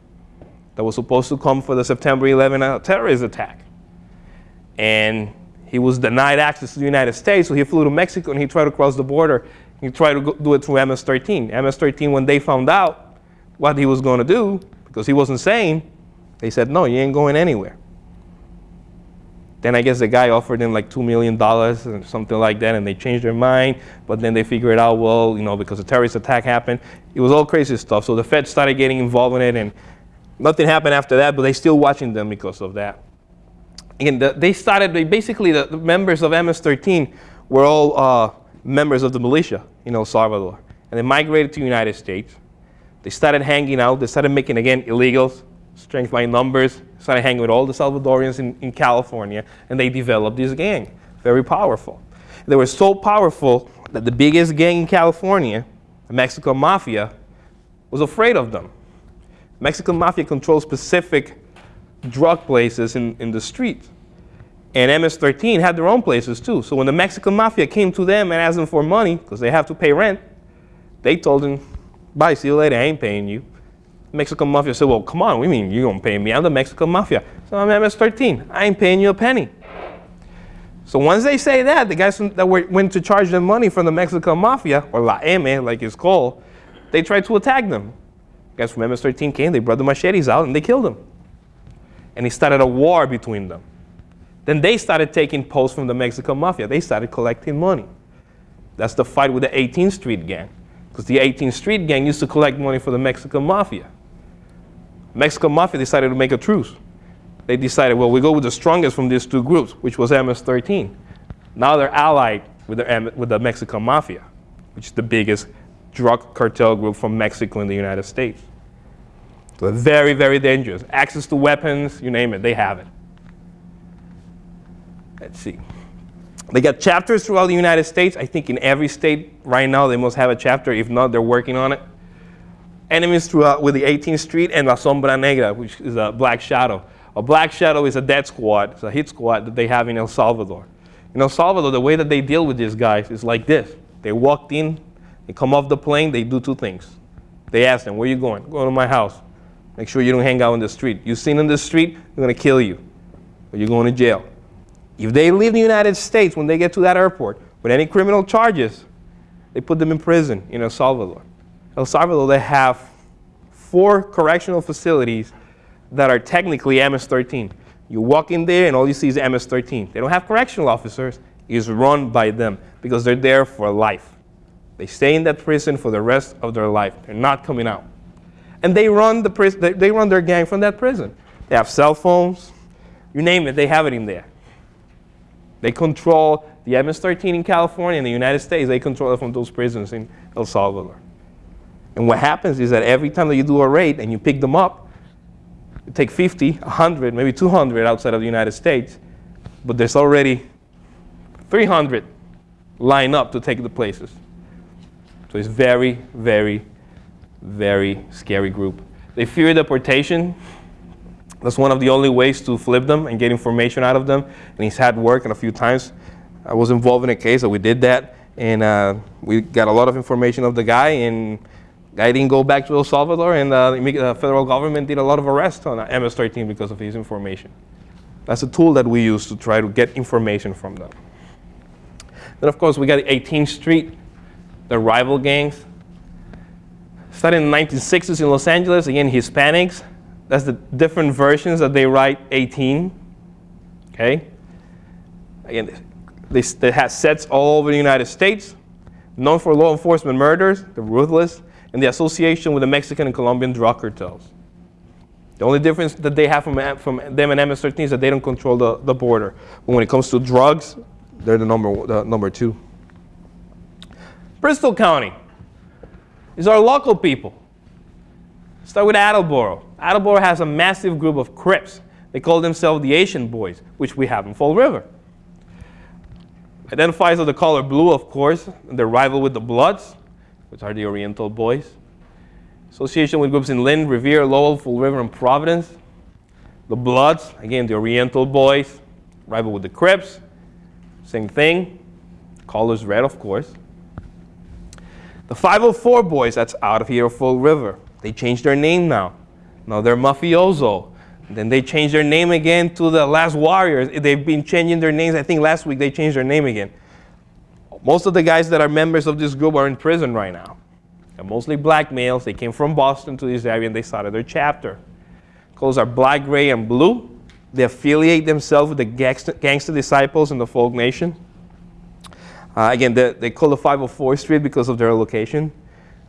that was supposed to come for the September 11 uh, terrorist attack. And he was denied access to the United States, so he flew to Mexico and he tried to cross the border. He tried to do it through MS-13. MS-13, when they found out what he was going to do, because he wasn't sane, they said, no, you ain't going anywhere. Then I guess the guy offered him like $2 million or something like that, and they changed their mind. But then they figured out, well, you know, because a terrorist attack happened, it was all crazy stuff. So the Fed started getting involved in it, and nothing happened after that, but they're still watching them because of that. And the, they started, they basically, the, the, members of MS-13 were all uh, members of the militia in El Salvador. And they migrated to the United States. They started hanging out. They started making, again, illegals, strength by numbers, started hanging with all the Salvadorians in, in California, and they developed this gang. Very powerful. They were so powerful that the biggest gang in California, the Mexican Mafia, was afraid of them. Mexican Mafia controlled specific drug places in, in the street. And MS-13 had their own places too. So when the Mexican Mafia came to them and asked them for money, because they have to pay rent, they told them, bye, see you later, I ain't paying you. Mexican Mafia said, well, come on, we mean you don't pay me? I'm the Mexican Mafia. So I'm MS-13. I ain't paying you a penny. So once they say that, the guys that were, went to charge them money from the Mexican Mafia, or La M, like it's called, they tried to attack them. Guys from MS-13 came, they brought the machetes out, and they killed them. And he started a war between them. Then they started taking posts from the Mexican Mafia. They started collecting money. That's the fight with the 18th Street Gang. Because the 18th Street Gang used to collect money for the Mexican Mafia. Mexican Mafia decided to make a truce. They decided, well, we go with the strongest from these two groups, which was MS-13. Now they're allied with the, with the Mexican Mafia, which is the biggest drug cartel group from Mexico in the United States. So they're very, very dangerous. Access to weapons, you name it, they have it. Let's see. They got chapters throughout the United States. I think in every state right now they must have a chapter. If not, they're working on it enemies throughout with the 18th Street and La Sombra Negra, which is a black shadow. A black shadow is a dead squad. It's a hit squad that they have in El Salvador. In El Salvador, the way that they deal with these guys is like this. They walked in, they come off the plane, they do two things. They ask them, where you going? Go to my house. Make sure you don't hang out in the street. You seen in the street, they're gonna kill you. Or you're going to jail. If they leave the United States when they get to that airport with any criminal charges, they put them in prison in El Salvador. El Salvador, they have four correctional facilities that are technically MS-13. You walk in there and all you see is MS-13. They don't have correctional officers. It's run by them because they're there for life. They stay in that prison for the rest of their life. They're not coming out. And they run, the they run their gang from that prison. They have cell phones. You name it, they have it in there. They control the MS-13 in California and the United States. They control it from those prisons in El Salvador. And what happens is that every time that you do a raid and you pick them up, you take 50, 100, maybe 200 outside of the United States, but there's already 300 line up to take the places. So it's very, very, very scary group. They fear deportation. That's one of the only ways to flip them and get information out of them. And he's had work and a few times. I was involved in a case that we did that, and uh, we got a lot of information of the guy, and guy didn't go back to El Salvador, and uh, the uh, federal government did a lot of arrests on uh, MS-13 because of his information. That's a tool that we use to try to get information from them. Then, of course, we got 18th Street, the rival gangs. Started in the 1960s in Los Angeles, again, Hispanics. That's the different versions that they write 18. Okay? Again, they, they have sets all over the United States, known for law enforcement murders, the ruthless, and the association with the Mexican and Colombian drug cartels. The only difference that they have from, uh, from them and MS-13 is that they don't control the, the border. But when it comes to drugs, they're the number, the number two. Bristol County is our local people. Start with Attleboro. Attleboro has a massive group of Crips. They call themselves the Asian Boys, which we have in Fall River. Identifies with the color blue, of course, their rival with the Bloods, which are the Oriental Boys. Association with groups in Lynn, Revere, Lowell, Fall River, and Providence. The Bloods, again, the Oriental Boys, rival with the Crips. Same thing. Colors red, of course. The 504 Boys, that's out of here, Fall River. They changed their name now. Now they're Mafioso. Then they changed their name again to the Last Warriors. They've been changing their names. I think last week they changed their name again. Most of the guys that are members of this group are in prison right now. They're mostly black males. They came from Boston to this area and they started their chapter. Colors are black, gray, and blue. They affiliate themselves with the gangster, gangster disciples in the folk nation. Uh, again, they, they call the 504 Street because of their location.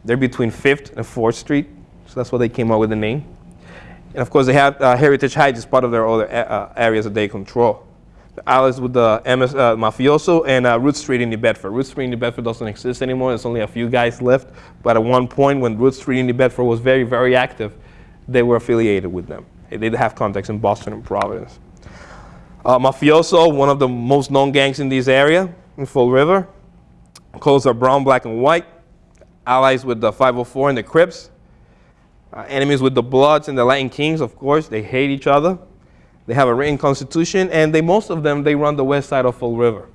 They're between 5th and 4th Street, so that's why they came up with the name. And of course, they have uh, Heritage Heights as part of their other uh, areas that they control. The allies with the MS, uh, Mafioso and uh, Root Street in New Bedford. Root Street in New Bedford doesn't exist anymore. There's only a few guys left. But at one point, when Root Street in New Bedford was very, very active, they were affiliated with them. They did have contacts in Boston and Providence. Uh, Mafioso, one of the most known gangs in this area, in Fall River. Colors are brown, black, and white. Allies with the 504 and the Crips. Uh, enemies with the Bloods and the Latin Kings, of course. They hate each other. They have a written constitution, and they, most of them, they run the west side of Fall River.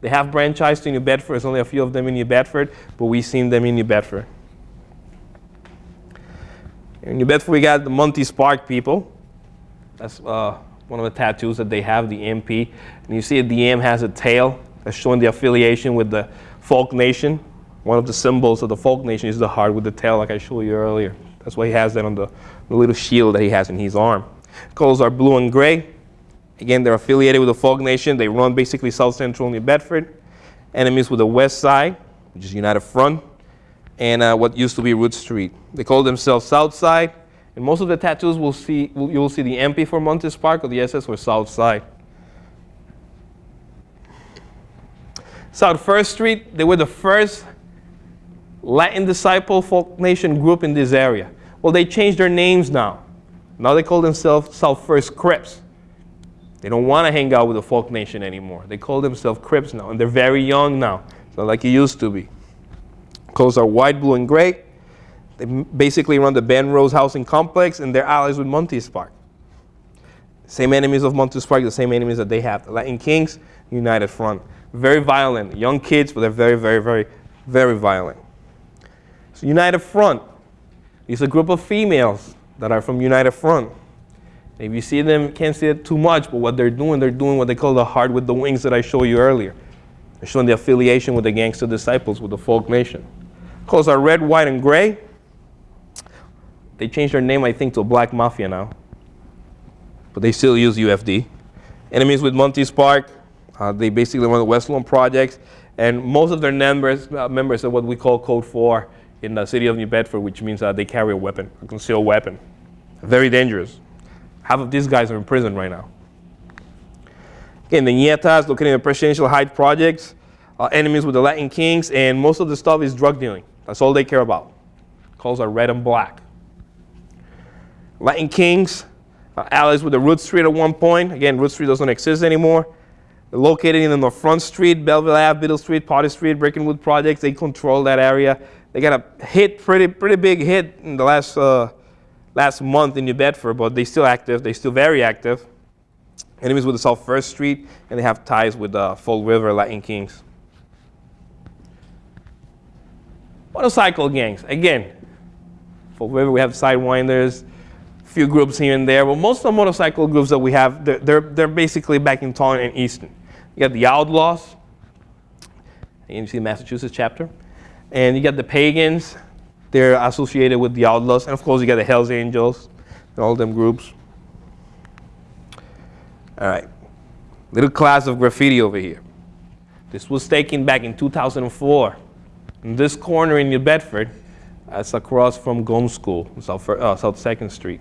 They have branched to New Bedford. There's only a few of them in New Bedford, but we've seen them in New Bedford. In New Bedford, we got the Monty's Park people. That's uh, one of the tattoos that they have, the MP. And you see the M has a tail that's showing the affiliation with the folk nation. One of the symbols of the folk nation is the heart with the tail, like I showed you earlier. That's why he has that on the, the little shield that he has in his arm. Colors are blue and gray. Again, they're affiliated with the folk nation. They run basically South Central New Bedford. Enemies with the west side, which is United Front, and uh, what used to be Root Street. They call themselves South Side. And most of the tattoos will see, will, you will see the MP for Monty Park or the SS for South Side. South First Street, they were the first Latin disciple folk nation group in this area. Well, they changed their names now. Now they call themselves South First Crips. They don't want to hang out with the folk nation anymore. They call themselves Crips now, and they're very young now. It's not like it used to be. Colors are white, blue, and gray. They basically run the Ben Rose housing complex, and they're allies with Monty's Park. Same enemies of Monty's Park, the same enemies that they have. The Latin Kings, United Front. Very violent. Young kids, but they're very, very, very, very violent. United Front These are a group of females that are from United Front. If you see them, can't see it too much, but what they're doing, they're doing what they call the heart with the wings that I showed you earlier. They're showing the affiliation with the gangster disciples, with the folk nation. Colors are red, white, and gray. They changed their name, I think, to Black Mafia now. But they still use UFD. Enemies with Monty's Park. Uh, they basically run the West Lawn projects, and most of their members uh, members are what we call Code 4 in the city of New Bedford, which means that they carry a weapon, a concealed weapon. Very dangerous. Half of these guys are in prison right now. Again, the Ñetas located in the Presidential Heights projects, uh, enemies with the Latin Kings, and most of the stuff is drug dealing. That's all they care about. Calls are red and black. Latin Kings, uh, allies with the Root Street at one point. Again, Root Street doesn't exist anymore. They're located in the Front Street, Belleville Ave, Biddle Street, Potter Street, Brickenwood projects. They control that area. They got a hit, pretty pretty big hit in the last uh, last month in New Bedford, but they're still active. They're still very active. Enemies with the South First Street, and they have ties with the uh, Fall River Latin Kings. Motorcycle gangs, again, Fall River, we have Sidewinders, a few groups here and there, but most of the motorcycle groups that we have, they're, they're, they're basically back in Taunton and Easton. You got the Outlaws, you see the Massachusetts chapter, and you got the Pagans, they're associated with the Outlaws, and of course you got the Hells Angels, and all them groups. All right, little class of graffiti over here. This was taken back in 2004. In this corner in New Bedford, that's across from Gomes School, South, uh, South 2nd Street,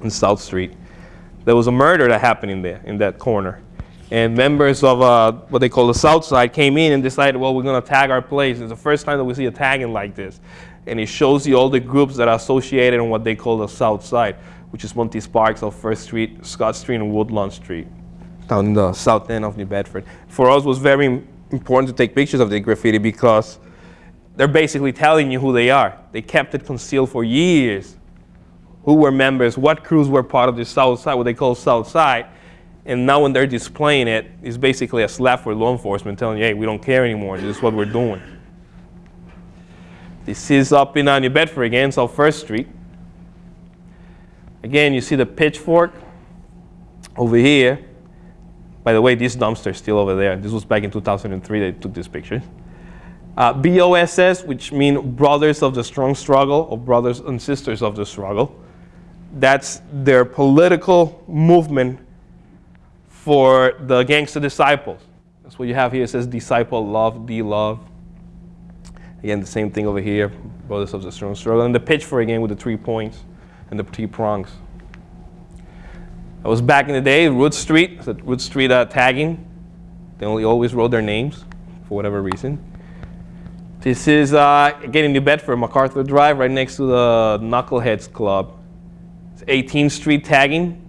and South Street. There was a murder that happened in there, in that corner. And members of uh, what they call the South Side came in and decided, well, we're going to tag our place. It's the first time that we see a tagging like this. And it shows you all the groups that are associated on what they call the South Side, which is Monty Sparks of First Street, Scott Street, and Woodlawn Street, down in the south end of New Bedford. For us, it was very important to take pictures of the graffiti because they're basically telling you who they are. They kept it concealed for years. Who were members, what crews were part of the South Side, what they call South Side. And now when they're displaying it, it's basically a slap for law enforcement telling you, hey, we don't care anymore. This is what we're doing. This is up in uh, New Bedford again, South First Street. Again, you see the pitchfork over here. By the way, this dumpster is still over there. This was back in 2003 they took this picture. Uh, BOSS, which mean Brothers of the Strong Struggle, or Brothers and Sisters of the Struggle. That's their political movement for the gangster disciples. That's what you have here. It says disciple love, D love. Again, the same thing over here, Brothers of the Strong Struggle. And the pitchfork again with the three points and the three prongs. That was back in the day, Root Street, the Root Street uh, tagging. They only always wrote their names for whatever reason. This is uh, again in New Bedford, MacArthur Drive, right next to the Knuckleheads Club. It's 18th Street tagging.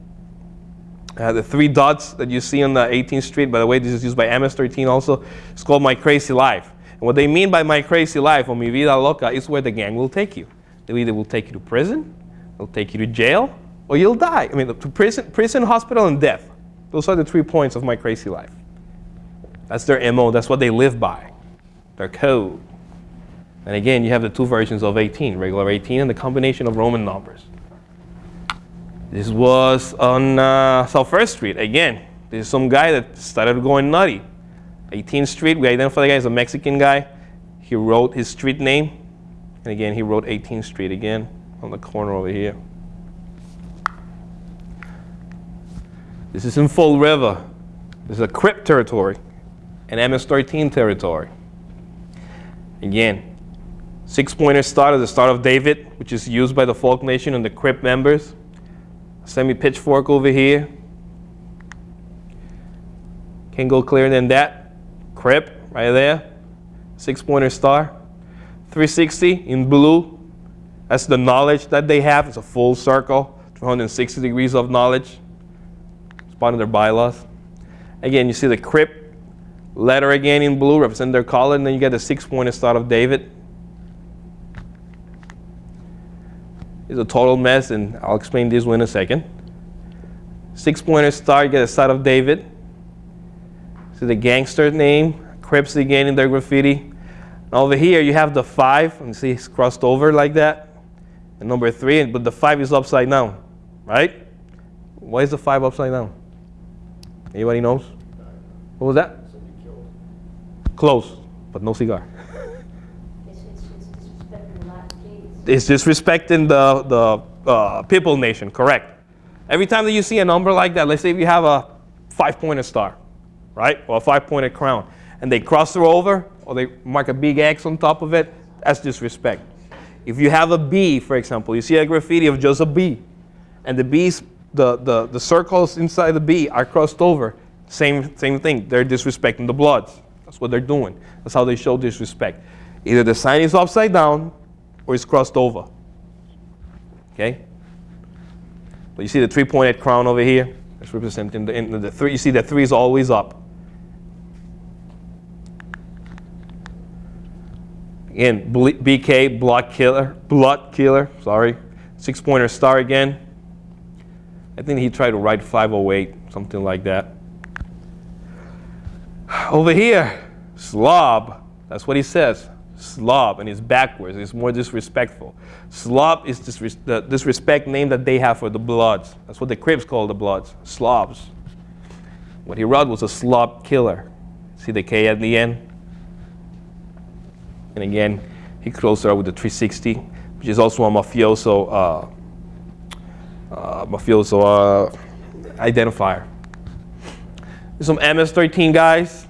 Uh, the three dots that you see on the 18th Street, by the way, this is used by MS-13 also. It's called My Crazy Life. And what they mean by My Crazy Life, or Mi Vida Loca, is where the gang will take you. They either will take you to prison, they'll take you to jail, or you'll die. I mean, to prison, prison, hospital, and death. Those are the three points of My Crazy Life. That's their MO. That's what they live by. Their code. And again, you have the two versions of 18, regular 18 and the combination of Roman numbers. This was on uh, South First Street. Again, this is some guy that started going nutty. 18th Street, we identify the guy as a Mexican guy. He wrote his street name. And again, he wrote 18th Street again on the corner over here. This is in Fall River. This is a Crip territory and MS-13 territory. Again, six-pointer start at the start of David, which is used by the Folk Nation and the Crip members. Semi-pitchfork over here. Can't go clearer than that. Crip right there. Six-pointer star. 360 in blue. That's the knowledge that they have. It's a full circle, 360 degrees of knowledge. It's part of their bylaws. Again, you see the Crip letter again in blue, represent their color, and then you get the six-pointer star of David. It's a total mess, and I'll explain this one in a second. Six-pointer star, get a side of David. See the gangster name, Crips again in their graffiti. Now over here you have the five, and see it's crossed over like that. And number three, but the five is upside down, right? Why is the five upside down? Anybody knows? What was that? Close, but no cigar. It's, it's, it's disrespecting the It's disrespecting the, the uh, people nation, correct. Every time that you see a number like that, let's say if you have a five-pointed star, right? Or a five-pointed crown. And they cross her over, or they mark a big X on top of it, that's disrespect. If you have a B, for example, you see a graffiti of just a B, and the B's, the, the, the circles inside the B are crossed over, same, same thing. They're disrespecting the Bloods. That's what they're doing. That's how they show disrespect. Either the sign is upside down or it's crossed over. Okay? But you see the three-pointed crown over here? That's representing the, in the three. You see the three is always up. Again, BK, blood killer, blood killer, sorry. Six pointer star again. I think he tried to write 508, something like that. Over here, slob, that's what he says. Slob, and it's backwards, it's more disrespectful. Slob is disres- the disrespect name that they have for the Bloods. That's what the Crips call the Bloods, slobs. What he wrote was a slob killer. See the K at the end? And again, he closed her with the 360, which is also a mafioso, uh, uh, mafioso uh, identifier. Some MS-13 guys.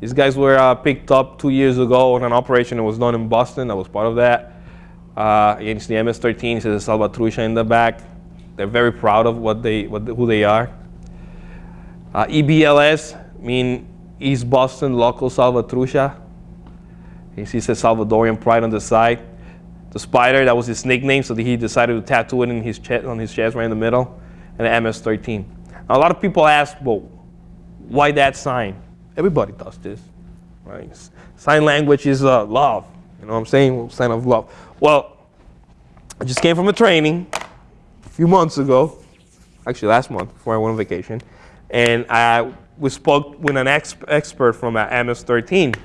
These guys were uh, picked up two years ago on an operation that was done in Boston. I was part of that. Uh, against the MS-13, it says Salvatrucha in the back. They're very proud of what they, what, who they are. Uh, EBLS mean East Boston Local Salvatrucha. He sees a Salvadorian pride on the side. The spider, that was his nickname, so he decided to tattoo it in his chest, on his chest right in the middle. And the MS-13. Now, a lot of people ask, well, why that sign? Everybody does this, right? Sign language is uh, love. You know what I'm saying? Sign of love. Well, I just came from a training a few months ago, actually last month before I went on vacation, and I we spoke with an ex- expert from uh, MS-13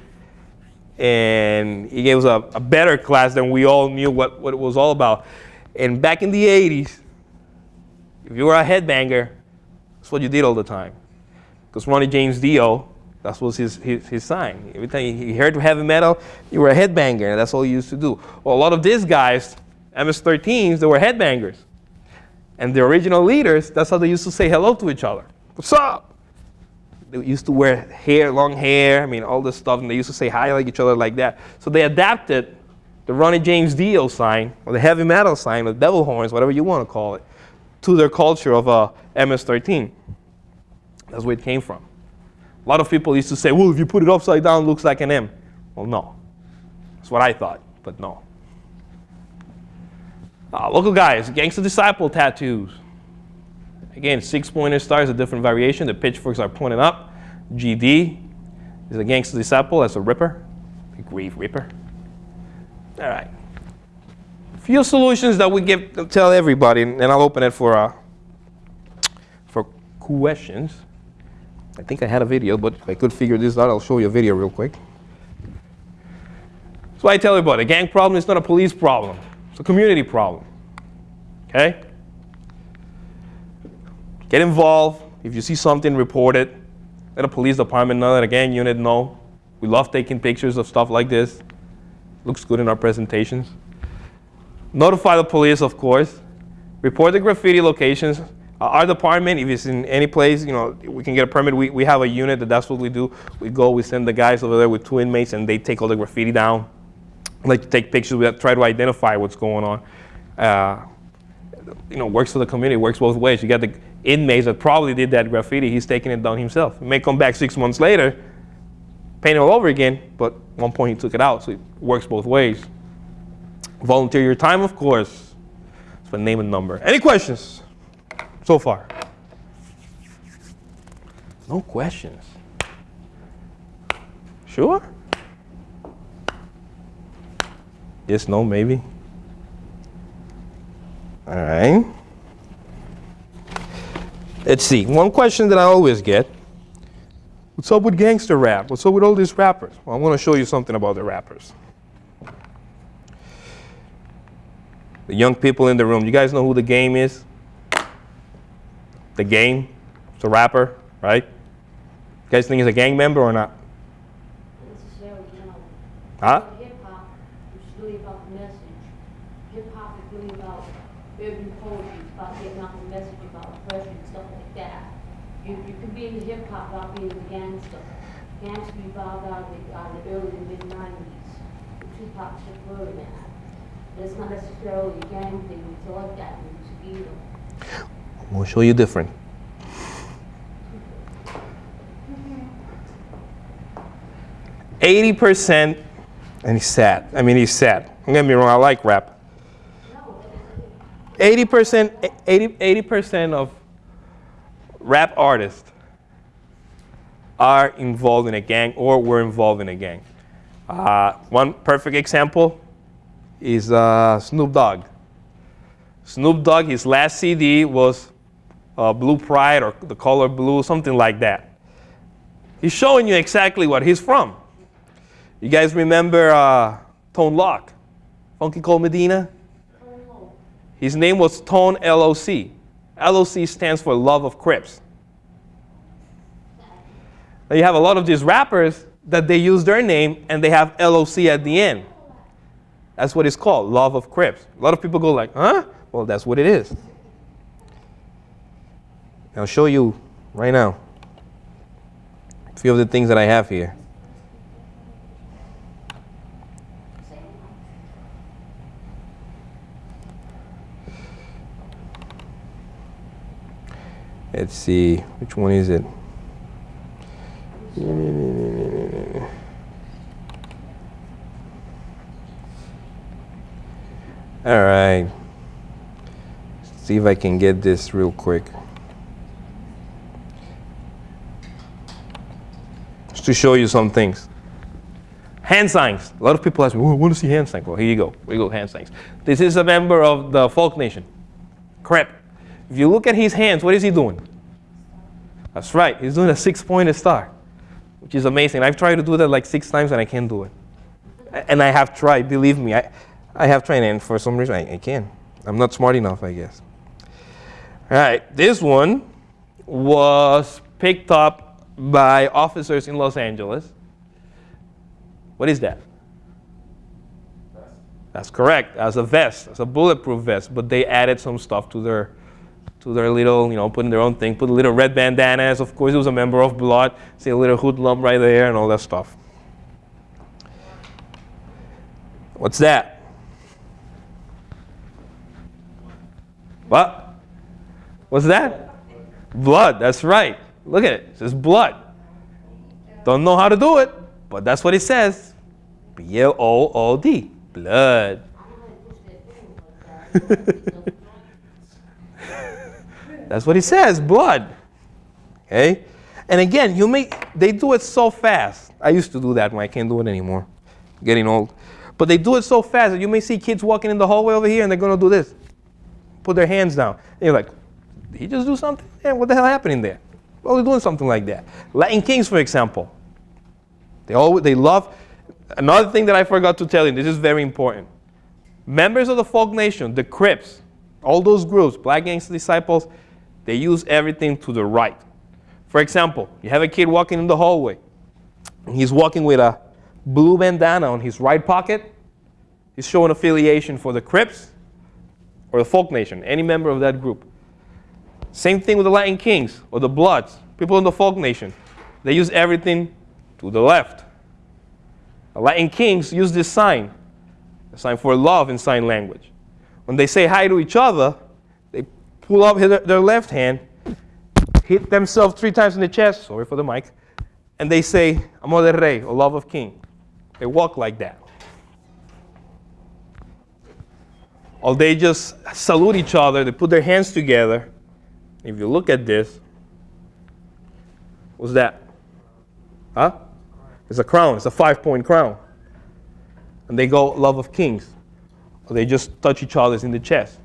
and he gave us a, a better class than we all knew what, what it was all about. And back in the 80s, if you were a headbanger, that's what you did all the time. Because Ronnie James Dio, that was his, his, his sign. Every time he heard heavy metal, you were a headbanger, and that's all you used to do. Well, a lot of these guys, MS-13s, they were headbangers. And the original leaders, that's how they used to say hello to each other. What's up? they used to wear hair, long hair, I mean, all this stuff, and they used to say hi like each other like that. So they adapted the Ronnie James Dio sign, or the heavy metal sign, the devil horns, whatever you want to call it, to their culture of uh, MS-13. That's where it came from. A lot of people used to say, well, if you put it upside down, it looks like an M. Well, no. That's what I thought, but no. Uh, local guys, Gangster Disciple tattoos. Again, six pointer star is a different variation. The pitchforks are pointed up. GD is a gangster disciple. That's a ripper, a grave ripper. All right. A Few solutions that we give tell everybody, and I'll open it for uh, for questions. I think I had a video, but if I could figure this out, I'll show you a video real quick. So I tell everybody, a gang problem is not a police problem. It's a community problem. Okay? Get involved. If you see something, report it. Let a police department know, let a gang unit know. We love taking pictures of stuff like this. Looks good in our presentations. Notify the police, of course. Report the graffiti locations. Our department, if it's in any place, you know, we can get a permit. We, we have a unit that that's what we do. We go, we send the guys over there with two inmates, and they take all the graffiti down. Like take pictures, we try to identify what's going on. Uh, you know, works for the community, works both ways. You got the inmates that probably did that graffiti, he's taking it down himself. He may come back six months later, paint it all over again, but one point he took it out, so it works both ways. Volunteer your time, of course. It's for name and number. Any questions so far? No questions. Sure? Yes, no, maybe. All right. Let's see. One question that I always get What's up with gangster rap? What's up with all these rappers? Well, I want to show you something about the rappers. The young people in the room, you guys know who the game is? The game? It's a rapper, right? You guys think he's a gang member or not? Huh? Hip hop is really about the message. Hip hop is really about urban poetry, about getting out the message about oppression and stuff like that. You, you can be gangs revolved out of the, uh, the early to mid nineties. Tupac Shakur and that. But it's not necessarily a gang thing, we thought that was either. We'll show you different. Eighty percent, and he's sad. I mean, he's sad. Don't get me wrong. I like rap. Eighty percent, 80 percent of rap artists are involved in a gang or were involved in a gang. Uh, one perfect example is uh, Snoop Dogg. Snoop Dogg, his last CD was uh, Blue Pride or The Color Blue, something like that. He's showing you exactly what he's from. You guys remember uh, Tone Loc, Funky Cold Medina? His name was Tone LOC. LOC stands for Love of Crips. Now you have a lot of these rappers that they use their name and they have LOC at the end. That's what it's called, Love of Crips. A lot of people go like, huh? Well, that's what it is. I'll show you right now a few of the things that I have here. Let's see, which one is it? All right. See if I can get this real quick. To show you some things. Hand signs. A lot of people ask me, oh, I want to see hand signs. Well, here you go. Here you go, hand signs. This is a member of the Folk Nation. Crip. If you look at his hands, what is he doing? That's right. He's doing a six-pointed star, which is amazing. I've tried to do that like six times and I can't do it. And I have tried, believe me. I, I have tried, and for some reason, I, I can't. I'm not smart enough, I guess. All right, this one was picked up by officers in Los Angeles. What is that? That's correct. As a vest, as a bulletproof vest, but they added some stuff to their to their little, you know, putting their own thing, put a little red bandanas. Of course, it was a member of Blood. See a little hoodlum right there and all that stuff. What's that? What? What's that? Blood, that's right. Look at it. It says blood. Don't know how to do it, but that's what it says. B L O O D. Blood. That's what he says, blood. Okay? And again, you may they do it so fast. I used to do that when I can't do it anymore. Getting old. But they do it so fast that you may see kids walking in the hallway over here and they're gonna do this. Put their hands down. And you're like, did he just do something? Yeah, what the hell happening there? Well, they're doing something like that. Latin Kings, for example. They always they love another thing that I forgot to tell you, this is very important. Members of the folk nation, the Crips, all those groups, Black Gangster Disciples, they use everything to the right. For example, you have a kid walking in the hallway. And he's walking with a blue bandana on his right pocket. He's showing affiliation for the Crips or the Folk Nation, any member of that group. Same thing with the Latin Kings or the Bloods, people in the Folk Nation. They use everything to the left. The Latin Kings use this sign, a sign for love in sign language. When they say hi to each other, they pull up their left hand, hit themselves three times in the chest, sorry for the mic, and they say, Amor de Rey, or love of king. They walk like that. Or they just salute each other, they put their hands together. If you look at this, what's that? Huh? It's a crown, it's a five point crown. And they go, love of kings. Or they just touch each other in the chest.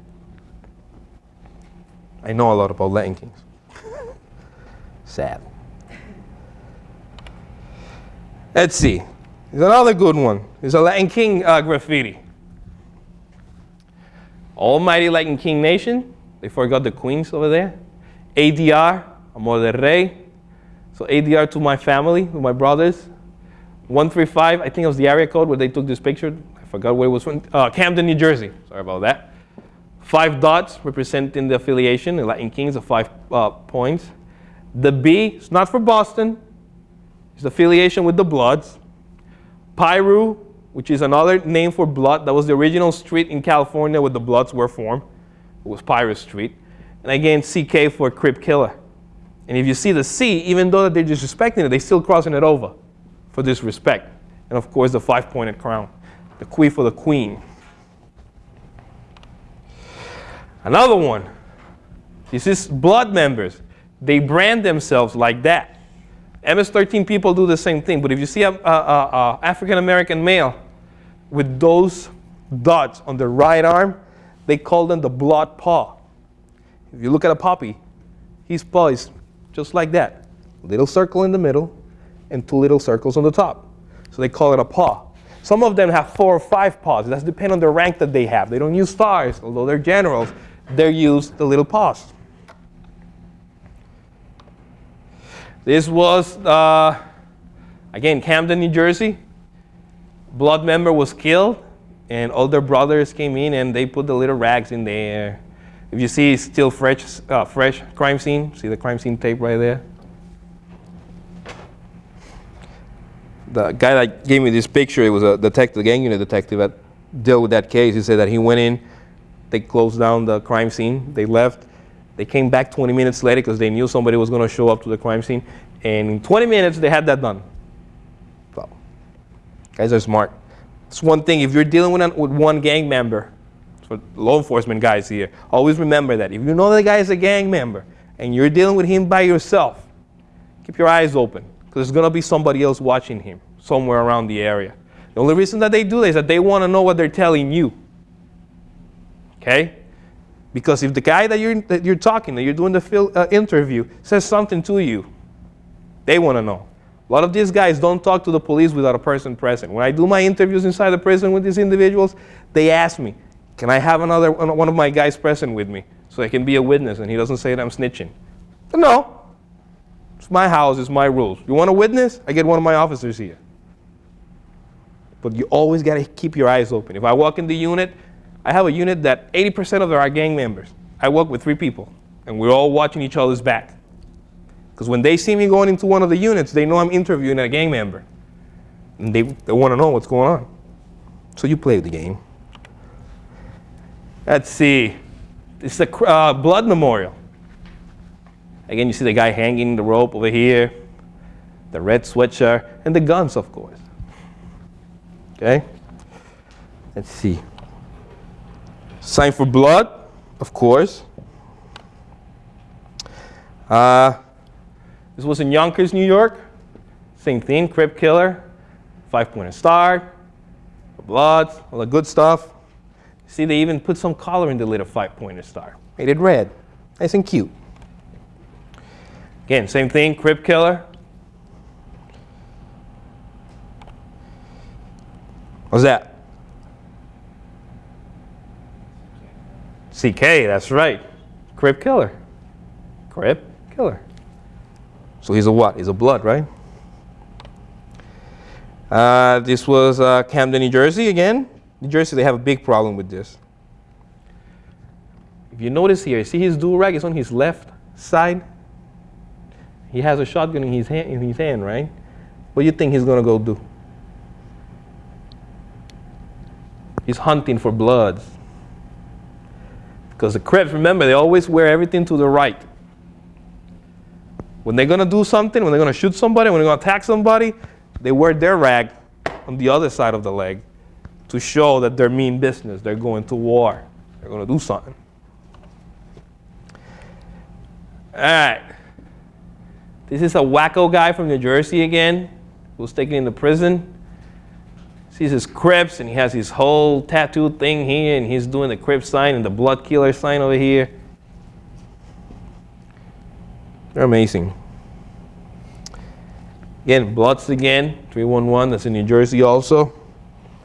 I know a lot about Latin kings. Sad. Let's see. There's another good one. There's a Latin king uh, graffiti. Almighty Latin King Nation. They forgot the queens over there. ADR, Amor de Rey. So ADR to my family, to my brothers. 135, I think it was the area code where they took this picture. I forgot where it was from. Uh, Camden, New Jersey. Sorry about that. Five dots representing the affiliation, the Latin Kings of five uh, points. The B is not for Boston. It's affiliation with the Bloods. Piru, which is another name for blood, that was the original street in California where the Bloods were formed. It was Piru Street. And again, CK for Crip Killer. And if you see the C, even though they're disrespecting it, they're still crossing it over for disrespect. And of course, the five-pointed crown, the queen for the queen. Another one. This is blood members. They brand themselves like that. MS-13 people do the same thing, but if you see an African-American male with those dots on the right arm, they call them the blood paw. If you look at a puppy, he's poised just like that. Little circle in the middle and two little circles on the top. So they call it a paw. Some of them have four or five paws. That's depends on the rank that they have. They don't use stars, although they're generals. They use the little paws. This was, uh, again, Camden, New Jersey. Blood member was killed, and older brothers came in and they put the little rags in there. If you see, it's still fresh, uh, fresh crime scene. See the crime scene tape right there? The guy that gave me this picture, it was a detective, gang unit detective that dealt with that case. He said that he went in, they closed down the crime scene, they left, they came back 20 minutes later because they knew somebody was going to show up to the crime scene. And in 20 minutes, they had that done. So, guys are smart. It's one thing, if you're dealing with, an, with one gang member, for law enforcement guys here, always remember that. If you know the guy is a gang member and you're dealing with him by yourself, keep your eyes open because there's going to be somebody else watching him somewhere around the area. The only reason that they do that is that they want to know what they're telling you. Okay? Because if the guy that you're, that you're talking, that you're doing the fil- uh, interview, says something to you, they want to know. A lot of these guys don't talk to the police without a person present. When I do my interviews inside the prison with these individuals, they ask me, can I have another one of my guys present with me so I can be a witness and he doesn't say that I'm snitching? No. It's my house, it's my rules. You want a witness? I get one of my officers here. But you always got to keep your eyes open. If I walk in the unit I have a unit that 80% of them are gang members. I work with three people, and we're all watching each other's back. Because when they see me going into one of the units, they know I'm interviewing a gang member. And they, they want to know what's going on. So you play the game. Let's see. Is a uh, blood memorial. Again, you see the guy hanging the rope over here, the red sweatshirt, and the guns, of course. Okay? Let's see. Sign for blood, of course. Uh, this was in Yonkers, New York. Same thing, Crip Killer, five-pointed star, blood, all the good stuff. See, they even put some color in the little five-pointed star. Made it red. Nice and cute. Again, same thing, Crip Killer. What's that? CK, that's right. Crip killer. Crip killer. So he's a what? He's a blood, right? Uh, this was uh, Camden, New Jersey again. New Jersey, they have a big problem with this. If you notice here, see his dual rag is on his left side. He has a shotgun in his hand, in his hand right? What do you think he's going to go do? He's hunting for bloods. Because the Crips, remember, they always wear everything to the right. When they're going to do something, when they're going to shoot somebody, when they're going to attack somebody, they wear their rag on the other side of the leg to show that they're mean business. They're going to war. They're going to do something. All right. This is a wacko guy from New Jersey again who's taken into prison sees his Crips and he has his whole tattoo thing here and he's doing the Crip sign and the blood killer sign over here. They're amazing. Again, Bloods again, 311, that's in New Jersey also.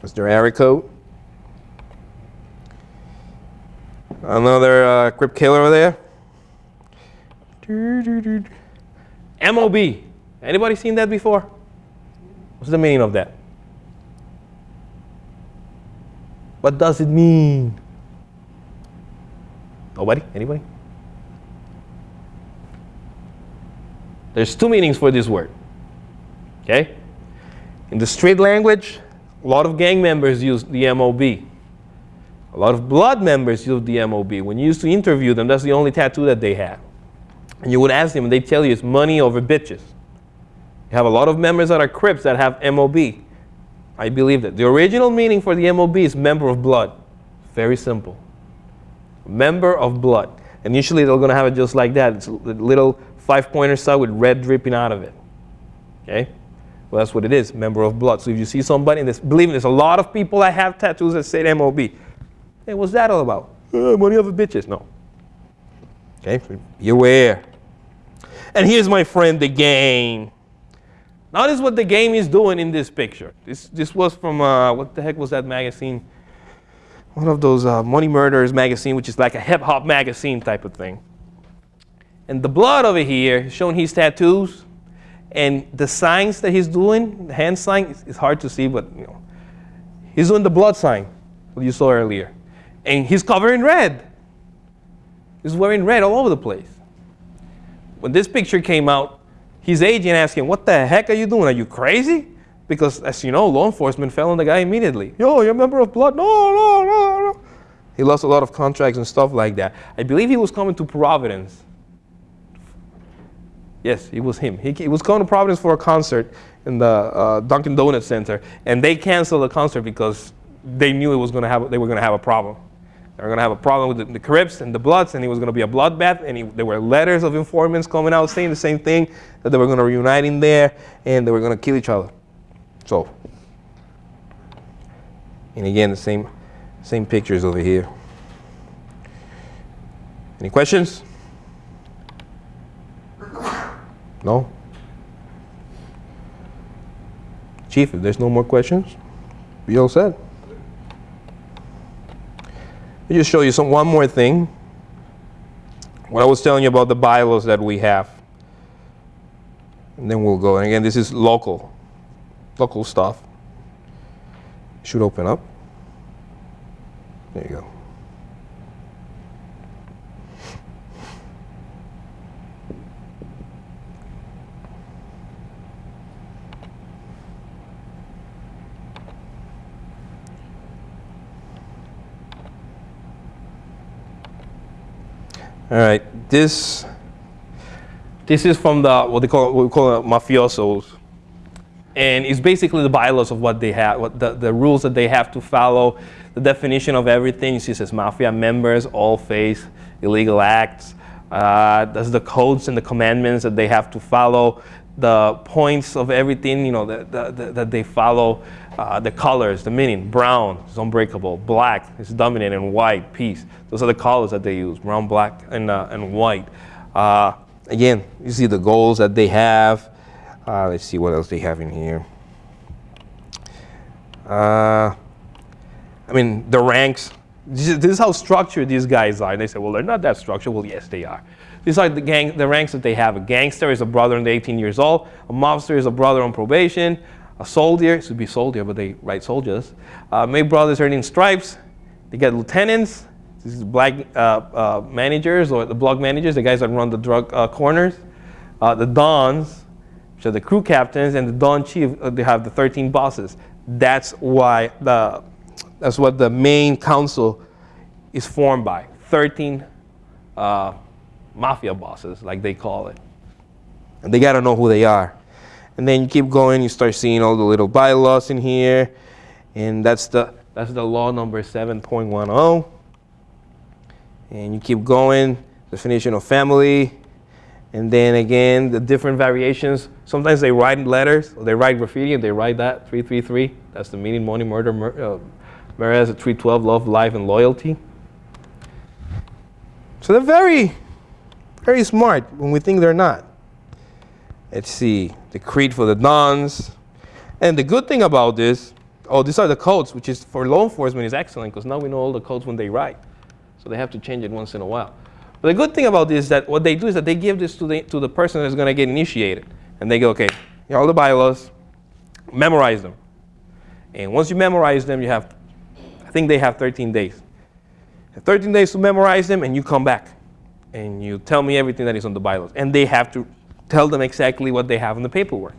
Their area. Another uh, Crip killer over there. MOB. Anybody seen that before? What's the meaning of that? What does it mean? Nobody? Anybody? There's two meanings for this word. Okay? In the street language, a lot of gang members use the MOB. A lot of blood members use the MOB. When you used to interview them, that's the only tattoo that they had. And you would ask them, and they tell you it's money over bitches. You have a lot of members that are Crips that have MOB. I believe that. The original meaning for the MOB is member of blood. Very simple. Member of blood. And usually they're going to have it just like that. It's a little five-pointer star with red dripping out of it. Okay? Well, that's what it is, member of blood. So if you see somebody, and there's, believe me, there's a lot of people that have tattoos that say MOB. Hey, what's that all about? Uh, money over bitches. No. Okay, be aware. And here's my friend, the game. Notice what the game is doing in this picture. This, this was from, uh, what the heck was that magazine? One of those uh, Money Murderers magazine, which is like a hip hop magazine type of thing. And the blood over here, showing his tattoos. And the signs that he's doing, the hand sign, it's hard to see, but you know, he's doing the blood sign, what you saw earlier. And he's covered in red. He's wearing red all over the place. When this picture came out, his agent asked him, what the heck are you doing? Are you crazy? Because as you know, law enforcement fell on the guy immediately. Yo, you're a member of blood. No, no, no, no. He lost a lot of contracts and stuff like that. I believe he was coming to Providence Yes, it was him. He, he, was going to Providence for a concert in the uh, Dunkin' Donuts Center, and they canceled the concert because they knew it was going to have, they were going to have a problem. They were going to have a problem with the, the Crips and the Bloods, and it was going to be a bloodbath. And he, there were letters of informants coming out saying the same thing that they were going to reunite in there, and they were going to kill each other. So, and again, the same, same pictures over here. Any questions? No? Chief, if there's no more questions, be all set. Let me just show you some one more thing. What I was telling you about the bylaws that we have. And then we'll go. And again, this is local, local stuff. Should open up. There you go. All right, this this is from the what they call what we call mafiosos, and it's basically the bylaws of what they have, what the, the rules that they have to follow, the definition of everything. You see, it says mafia members all face illegal acts. Uh, that's the codes and the commandments that they have to follow, the points of everything, you know, that, that, that they follow, uh, the colors, the meaning. Brown is unbreakable. Black is dominant, and white, peace. Those are the colors that they use, brown, black, and, uh, and white. Uh, again, you see the goals that they have. Uh, let's see what else they have in here. Uh, I mean, the ranks. This is, this is how structured these guys are. And they say, well, they're not that structured. Well, yes, they are. These are the, gang, the ranks that they have. A gangster is a brother under 18 years old. A mobster is a brother on probation. A soldier, it should be soldier, but they write soldiers. Uh, May brothers earning stripes. They get lieutenants. these is black uh, uh, managers or the block managers, the guys that run the drug uh, corners. Uh, the dons, which are the crew captains, and the don chief, uh, they have the 13 bosses. That's why the, that's what the main council is formed by. 13 mafia bosses, like they call it. And they got to know who they are. And then you keep going, you start seeing all the little bylaws in here. And that's the, that's the law number 7.10. And you keep going, definition of family. And then again, the different variations. Sometimes they write letters, or they write graffiti, and they write that, 333. That's the meaning, money, murder, mur uh, whereas 312, love, life, and loyalty. So they're very, very smart when we think they're not. Let's see, the creed for the dons. And the good thing about this, oh, these are the codes, which is for law enforcement is excellent because now we know all the codes when they write. So they have to change it once in a while. But the good thing about this is that what they do is that they give this to the, to the person that's going to get initiated. And they go, okay, here are all the bylaws, memorize them. And once you memorize them, you have, I think they have 13 days. 13 days to memorize them, and you come back. And you tell me everything that is on the bylaws. And they have to tell them exactly what they have in the paperwork.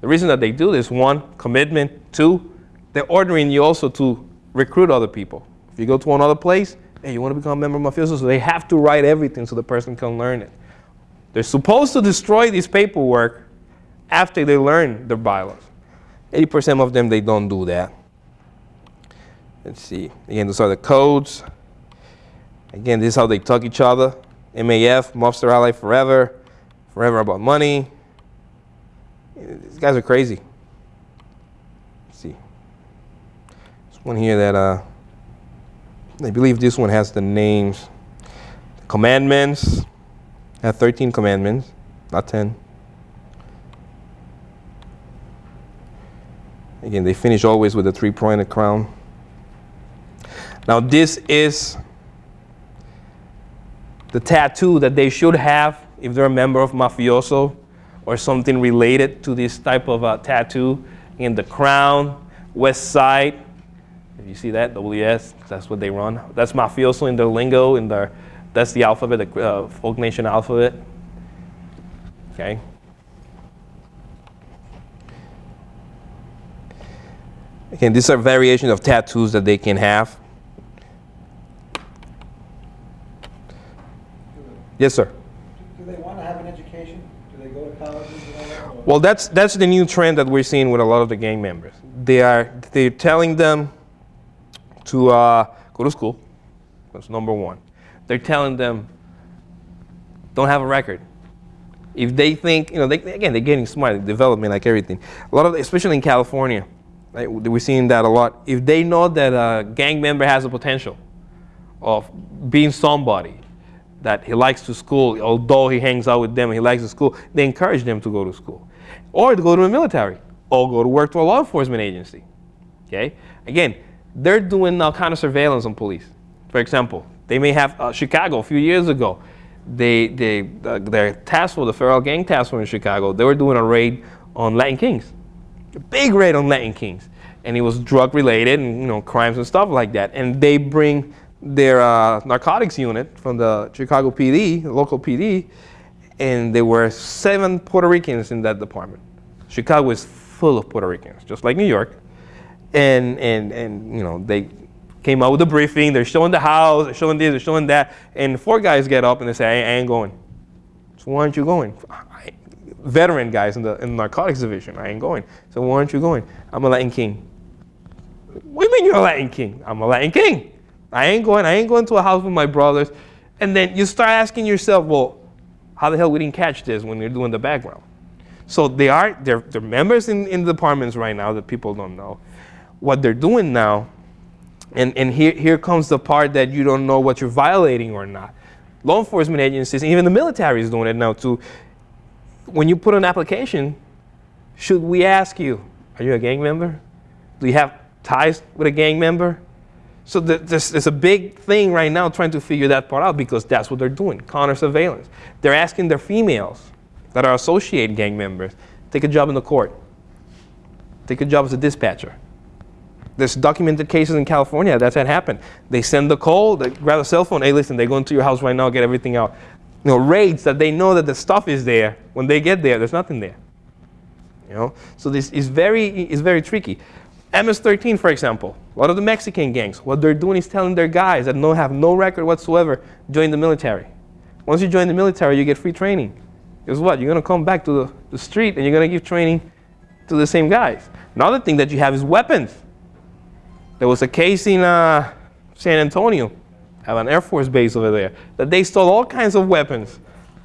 The reason that they do this, one, commitment. Two, they're ordering you also to recruit other people. If you go to another place, hey, you want to become a member of mafioso, so they have to write everything so the person can learn it. They're supposed to destroy this paperwork after they learn their bylaws. 80% of them, they don't do that. Let's see. Again, those are the codes. Again, this is how they talk each other. MAF, Mobster Ally Forever, Forever About Money. These guys are crazy. Let's see. There's one here that, uh, I believe this one has the names. Commandments. Have 13 commandments, not 10. Again, they finish always with a three-pointed crown. Now this is the tattoo that they should have if they're a member of mafioso or something related to this type of uh, tattoo. In the crown, west side. If you see that, WS, that's what they run. That's mafioso in their lingo, in their, that's the alphabet, the uh, folk nation alphabet. Okay. Again, these are variations of tattoos that they can have. Yes, sir. Do they want to have an education? Do they go to colleges and all that? or- Well, that's that's the new trend that we're seeing with a lot of the gang members. They are they're telling them to uh, go to school. That's number one. They're telling them don't have a record. If they think, you know, they, again, they're getting smart, development like everything. A lot of, especially in California, right, we're seeing that a lot. If they know that a gang member has the potential of being somebody, that he likes to school, although he hangs out with them, he likes the school, they encourage them to go to school. Or to go to the military, or go to work to a law enforcement agency. Okay? Again, they're doing now kind of surveillance on police. For example, they may have uh, Chicago a few years ago. They, they, uh, their task force, the federal gang task force in Chicago, they were doing a raid on Latin Kings, a big raid on Latin Kings, and it was drug related and you know crimes and stuff like that. And they bring their uh, narcotics unit from the Chicago PD, the local PD, and there were seven Puerto Ricans in that department. Chicago is full of Puerto Ricans, just like New York. And, and, and you know, they came out with a briefing, they're showing the house, they're showing this, they're showing that, and four guys get up and they say, I, ain't going. So why aren't you going? Veteran guys in the, in the narcotics division, I ain't going. So why aren't you going? I'm a Latin king. What do you mean you're a Latin king? I'm a Latin king. I ain't going, I ain't going to a house with my brothers. And then you start asking yourself, well, how the hell we didn't catch this when you're doing the background? So they are, they're, they're members in, in the departments right now that people don't know. What they're doing now, and, and here, here comes the part that you don't know what you're violating or not. Law enforcement agencies, even the military is doing it now too. When you put an application, should we ask you, are you a gang member? Do you have ties with a gang member? So the, there's, a big thing right now trying to figure that part out because that's what they're doing, counter surveillance. They're asking their females that are associate gang members, take a job in the court, take a job as a dispatcher. There's documented cases in California that's had happened. They send the call, they grab a cell phone, hey listen, they go into your house right now, get everything out. You know, raids that they know that the stuff is there. When they get there, there's nothing there. You know, so this is very, is very tricky. MS-13, for example, a lot of the Mexican gangs, what they're doing is telling their guys that no, have no record whatsoever, join the military. Once you join the military, you get free training. Guess what? You're going to come back to the, the street and you're going to give training to the same guys. Another thing that you have is weapons. There was a case in uh, San Antonio, have an Air Force base over there, that they stole all kinds of weapons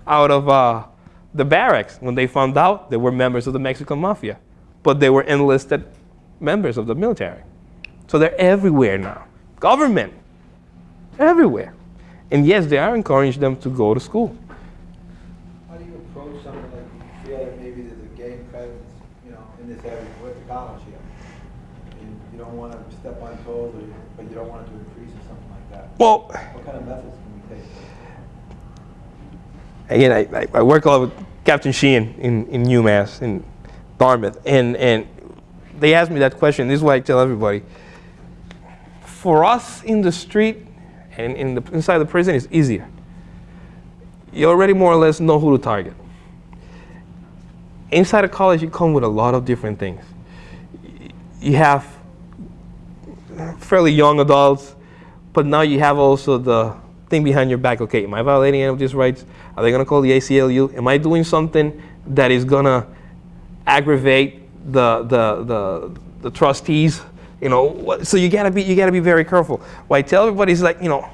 out of uh, the barracks when they found out they were members of the Mexican mafia. But they were enlisted members of the military. So they're everywhere now. Government, everywhere. And yes, they are encouraging them to go to school. How do you approach something like you feel that maybe there's a gang presence, you know, in this area, with the college here? And you don't want to step on toes, or but you don't want it to increase or something like that. Well, What kind of methods can we take? again, I, I- I work a lot with Captain Sheehan in, in UMass, in Dartmouth, and, and they asked me that question. This is what I tell everybody. For us in the street and in the, inside the prison, it's easier. You already more or less know who to target. inside of college, you come with a lot of different things. You have fairly young adults, but now you have also the thing behind your back. Okay, am I violating any of these rights? Are they going to call the ACLU? Am I doing something that is going to aggravate the, the, the, the trustees? You know, so you gotta be you gotta be very careful. What I tell everybody is like, you know,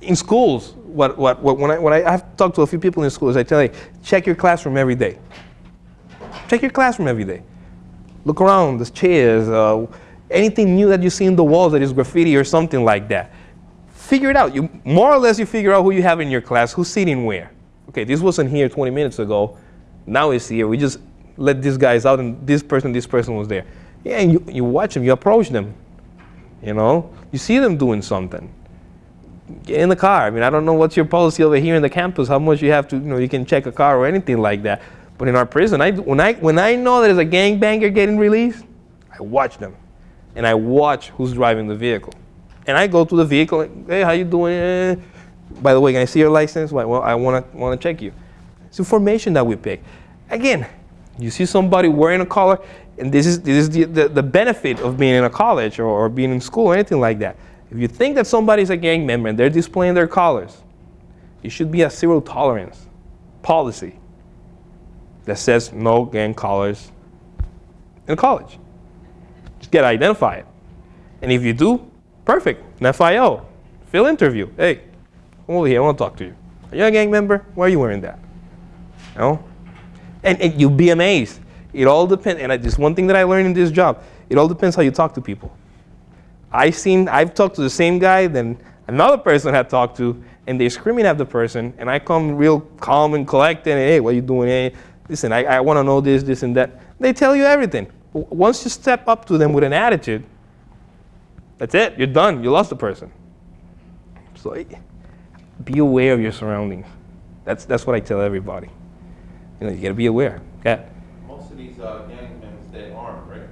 in schools, what, what, what when I when I, I've talked to a few people in schools, I tell you, check your classroom every day. Check your classroom every day. Look around, the chairs, uh, anything new that you see in the walls that is graffiti or something like that. Figure it out. You more or less you figure out who you have in your class, who's sitting where. Okay, this wasn't here 20 minutes ago. Now it's here. We just let these guys out, and this person, this person was there. Yeah, and you, you watch them, you approach them. You know, you see them doing something get in the car. I mean, I don't know what's your policy over here in the campus, how much you have to, you know, you can check a car or anything like that. But in our prison, I, when, I, when I know there's a gangbanger getting released, I watch them. And I watch who's driving the vehicle. And I go to the vehicle, and, hey, how you doing? By the way, can I see your license? Well, I want to want to check you. It's information that we pick. Again, you see somebody wearing a collar, and this is, this is the, the, the benefit of being in a college or, or being in school or anything like that. If you think that somebody's a gang member and they're displaying their collars, it should be a zero tolerance policy that says no gang collars in college. Just get identified. And if you do, perfect. An FIO, field interview. Hey, come over here, I want to talk to you. Are you a gang member? Why are you wearing that? You know? And, and you'll be amazed. It all depends, and I, one thing that I learned in this job, it all depends how you talk to people. I've seen, I've talked to the same guy, then another person had talked to, and they're screaming at the person, and I come real calm and collected, and hey, what are you doing? Hey, listen, I, I want to know this, this, and that. They tell you everything. Once you step up to them with an attitude, that's it. You're done. You lost the person. So eh, be aware of your surroundings. That's, that's what I tell everybody. You know, you gotta be aware. Okay? Most of these uh, gang members, they're armed, right?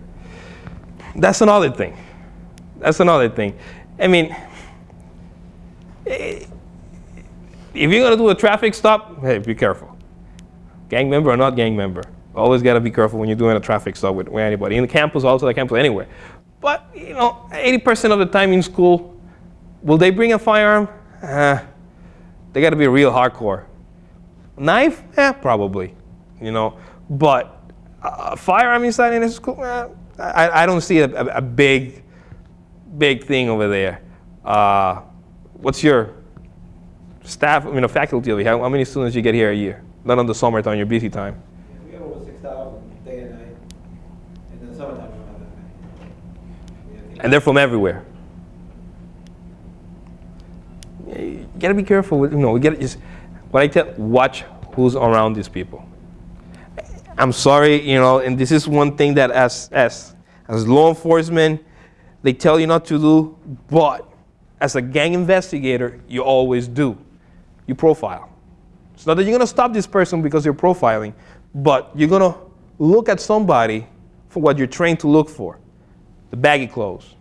That's another thing. That's another thing. I mean, eh, if you're gonna do a traffic stop, hey, be careful. Gang member or not gang member, always gotta be careful when you're doing a traffic stop with, with anybody. In the campus, also the campus, anywhere. But you know, 80% of the time in school, will they bring a firearm? Uh, they gotta be real hardcore. Knife? Eh, probably. You know, but a firearm inside in a school? Eh, I, I don't see a, a, a big, big thing over there. Uh, what's your staff, I mean, a faculty over here? How, how many students you get here a year? Not on the summertime, your busy time. We have over six thousand day and night, and then summertime we don't have that many. We have to- And they're from everywhere. You gotta be careful with, you know, we gotta just, what I tell, watch who's around these people. I'm sorry, you know, and this is one thing that as, as, as law enforcement, they tell you not to do, but as a gang investigator, you always do. You profile. It's not that you're gonna stop this person because you're profiling, but you're gonna look at somebody for what you're trained to look for the baggy clothes,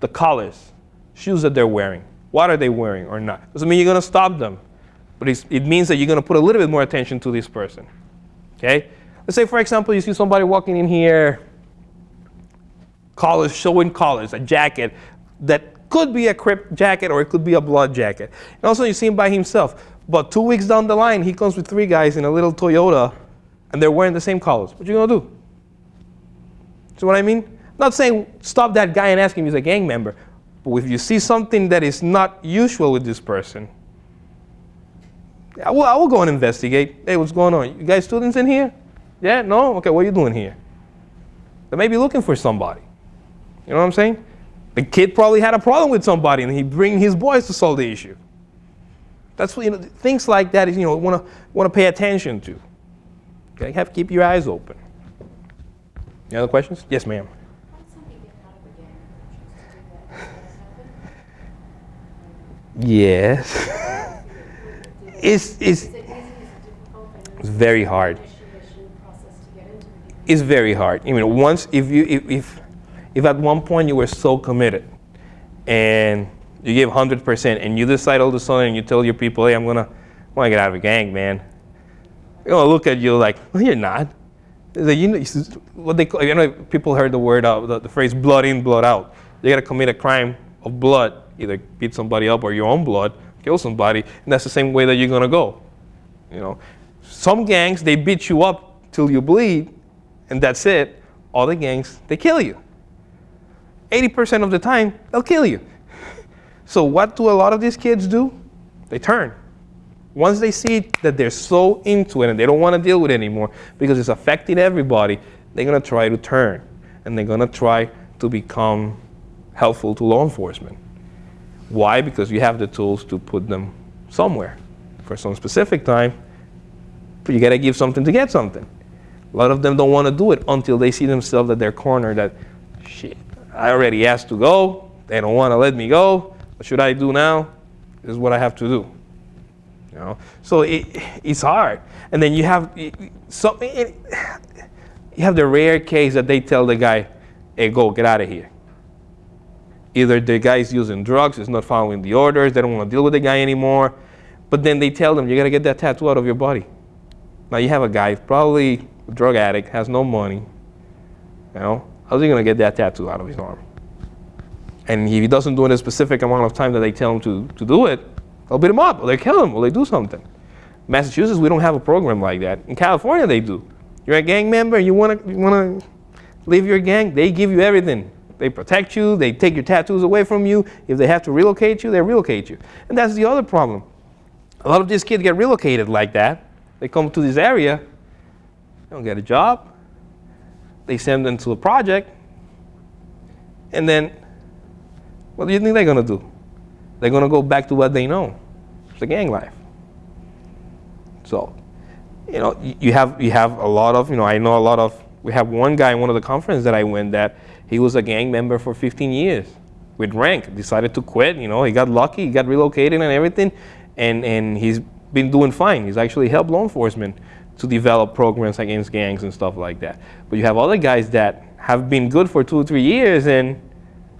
the collars, shoes that they're wearing. What are they wearing or not? Doesn't mean you're going to stop them, but it means that you're going to put a little bit more attention to this person. Okay? Let's say, for example, you see somebody walking in here, collars, showing collars, a jacket that could be a Crip jacket or it could be a blood jacket. And also, you see him by himself. But two weeks down the line, he comes with three guys in a little Toyota, and they're wearing the same collars. What you going to do? See what I mean? Not saying stop that guy and ask him he's a gang member, but if you see something that is not usual with this person, I will, I will go and investigate. Hey, what's going on? You guys students in here? Yeah? No? Okay, what are you doing here? They may be looking for somebody. You know what I'm saying? The kid probably had a problem with somebody and he bring his boys to solve the issue. That's what, you know, things like that is, you know, want to want to pay attention to. Okay, have to keep your eyes open. Any other questions? Yes, ma'am. Yes. Is is very hard. To. It's very hard. I mean, once, if you, if, if, if at one point you were so committed and you give 100% and you decide all of a sudden and you tell your people, hey, I'm gonna, I wanna get out of a gang, man. They're gonna look at you like, no, you're not. The, you know, what they call, you know, people heard the word, uh, the, the phrase blood in, blood out. You gotta commit a crime of blood, either beat somebody up or your own blood, kill somebody, and that's the same way that you're gonna go. You know, some gangs, they beat you up till you bleed, and that's it. Other gangs, they kill you. 80% of the time, they'll kill you. So what do a lot of these kids do? They turn. Once they see that they're so into it and they don't want to deal with it anymore because it's affecting everybody, they're going to try to turn and they're going to try to become helpful to law enforcement. Why? Because you have the tools to put them somewhere for some specific time, but you got to give something to get something. A lot of them don't want to do it until they see themselves at their corner that, shit, I already asked to go. They don't want to let me go. What should I do now? This is what I have to do. You know? So it, it's hard. And then you have some, it, you have the rare case that they tell the guy, hey, go, get out of here. Either the guy's using drugs, is not following the orders, they don't want to deal with the guy anymore. But then they tell them, you got to get that tattoo out of your body. Now you have a guy, probably a drug addict, has no money. You know, how's he going to get that tattoo out of his arm? And if he doesn't do it in a specific amount of time that they tell him to, to do it, they'll beat him up, or they kill him, or they do something. Massachusetts, we don't have a program like that. In California, they do. You're a gang member, you want to you wanna leave your gang, they give you everything. They protect you, they take your tattoos away from you. If they have to relocate you, they relocate you. And that's the other problem. A lot of these kids get relocated like that. They come to this area, they don't get a job, they send them to a project, and then what do you think they're going to do? They're going to go back to what they know. It's the gang life. So, you know, you have, you have a lot of, you know, I know a lot of, we have one guy in one of the conferences that I went that he was a gang member for 15 years with rank, decided to quit, you know, he got lucky, he got relocated and everything, and, and he's been doing fine. He's actually helped law enforcement to develop programs against gangs and stuff like that. But you have other guys that have been good for two or three years and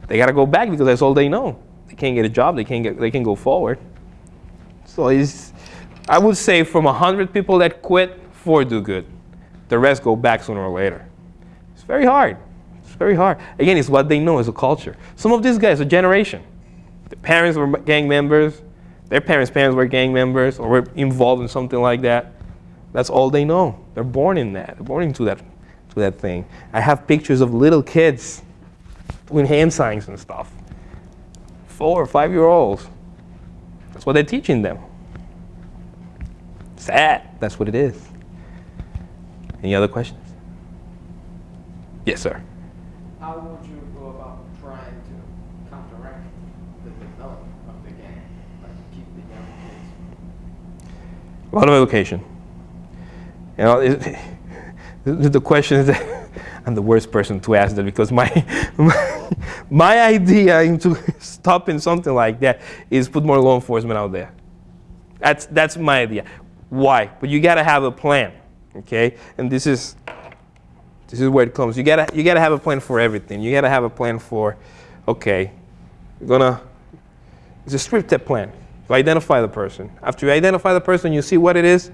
they got to go back because that's all they know. They can't get a job. They can't get. They can go forward. So it's, I would say from hundred people that quit, four do good. The rest go back sooner or later. It's very hard. Very hard. Again, it's what they know as a culture. Some of these guys, a generation. Their parents were gang members. Their parents' parents were gang members or were involved in something like that. That's all they know. They're born in that. They're born into that, to that thing. I have pictures of little kids doing hand signs and stuff. Four or five year olds. That's what they're teaching them. Sad. That's what it is. Any other questions? Yes, sir. How would you go about trying to counteract the development of the gang, like keep the young kids? A lot of education. You know, it, the, question is that I'm the worst person to ask that because my, my, my idea into stopping something like that is put more law enforcement out there. That's, that's my idea. Why? But you got to have a plan, okay? And this is, this is where it comes. You got to you gotta have a plan for everything. You got to have a plan for, okay, you're going to, it's a scripted plan. You identify the person. After you identify the person, you see what it is,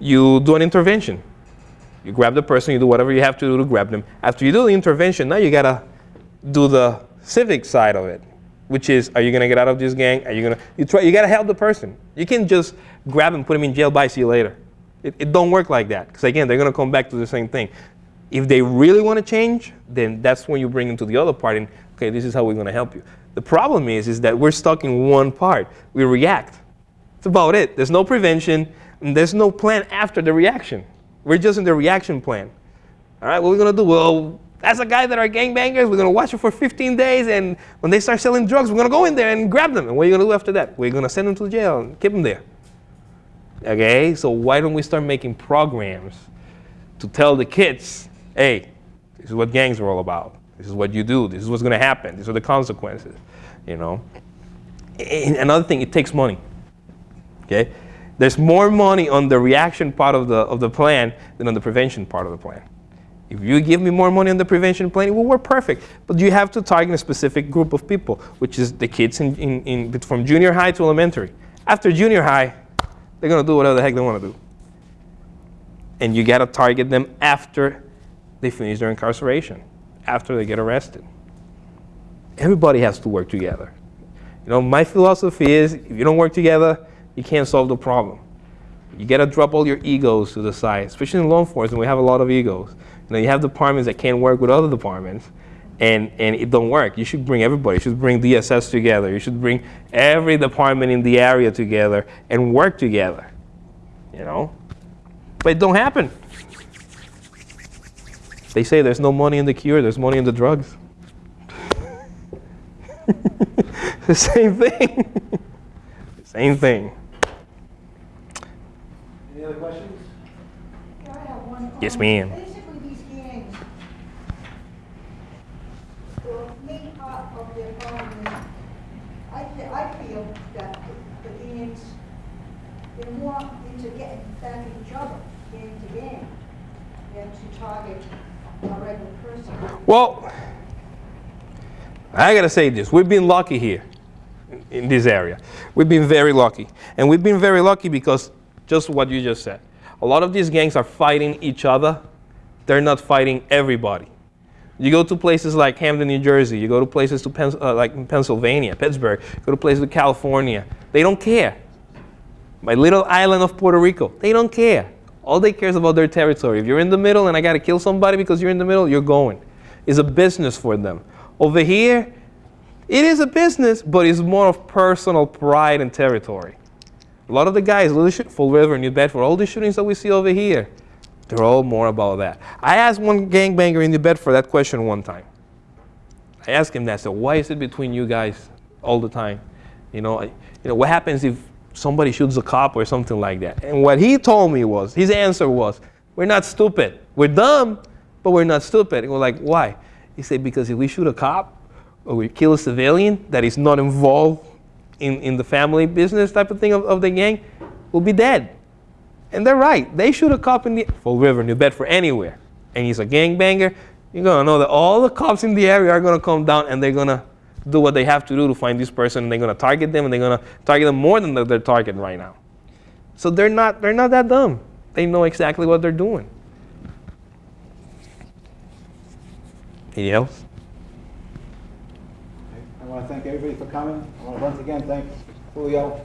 you do an intervention. You grab the person, you do whatever you have to do to grab them. After you do the intervention, now you gotta do the civic side of it, which is, are you gonna get out of this gang? Are you gonna, you try, you gotta help the person. You can't just grab them, put them in jail, bye, see you later. It, it don't work like that, because again, they're gonna come back to the same thing. If they really wanna change, then that's when you bring them to the other part and, okay, this is how we're gonna help you. The problem is, is that we're stuck in one part. We react. That's about it. There's no prevention, and there's no plan after the reaction. We're just in the reaction plan. All right, what are we going to do? Well, that's a guy that are gangbangers. We're going to watch it for 15 days, and when they start selling drugs, we're going to go in there and grab them. And what are you going to do after that? We're going to send them to jail and keep them there. Okay, so why don't we start making programs to tell the kids, hey, this is what gangs are all about. This is what you do. This is what's going to happen. These are the consequences. You know. And another thing, it takes money. Okay, there's more money on the reaction part of the, of the plan than on the prevention part of the plan. If you give me more money on the prevention plan, it will work perfect. But you have to target a specific group of people, which is the kids in, in, in, from junior high to elementary. After junior high, they're going to do whatever the heck they want to do. And you got to target them after they finish their incarceration, after they get arrested. Everybody has to work together. You know, my philosophy is if you don't work together, you can't solve the problem. You got to drop all your egos to the side, especially in law enforcement. We have a lot of egos. You know, you have departments that can't work with other departments, and, and it don't work. You should bring everybody. You should bring DSS together. You should bring every department in the area together and work together. You know, but it don't happen. They say there's no money in the cure. There's money in the drugs. the same thing. the same thing. Any other questions? I have one Yes, ma'am. Basically, these gangs, the main part of their problem is, I, fe- I feel that the the gangs, they're more into getting back at each other, gang to gang, than to target a regular person. Well, I gotta say this: we've been lucky here in- this area. We've been very lucky, and we've been very lucky because just what you just said. A lot of these gangs are fighting each other. They're not fighting everybody. You go to places like Camden, New Jersey. You go to places to uh, like Pennsylvania, Pittsburgh. You go to places like California. They don't care. My little island of Puerto Rico, they don't care. All they care is about their territory. If you're in the middle and I gotta kill somebody because you're in the middle, you're going. It's a business for them. Over here, it is a business, but it's more of personal pride and territory. A lot of the guys, Little Fall River, in New Bedford, for all the shootings that we see over here, they're all more about that. I asked one gangbanger in New Bedford that question one time. I asked him that. Said, "Why is it between you guys all the time? You know, you know, what happens if somebody shoots a cop or something like that?" And what he told me was, his answer was, "We're not stupid. We're dumb, but we're not stupid." And we're like, "Why?" He said, "Because if we shoot a cop or we kill a civilian that is not involved in, in the family business type of thing of, of the gang, we'll be dead." And they're right. They shoot a cop in the Fall River, New Bedford, anywhere, and he's a gangbanger. You're gonna know that all the cops in the area are gonna come down and they're gonna do what they have to do to find this person, and they're gonna target them, and they're gonna target them more than they're targeting right now. So they're not they're not that dumb. They know exactly what they're doing. Anything else? I want to thank everybody for coming. I want to once again thank Julio.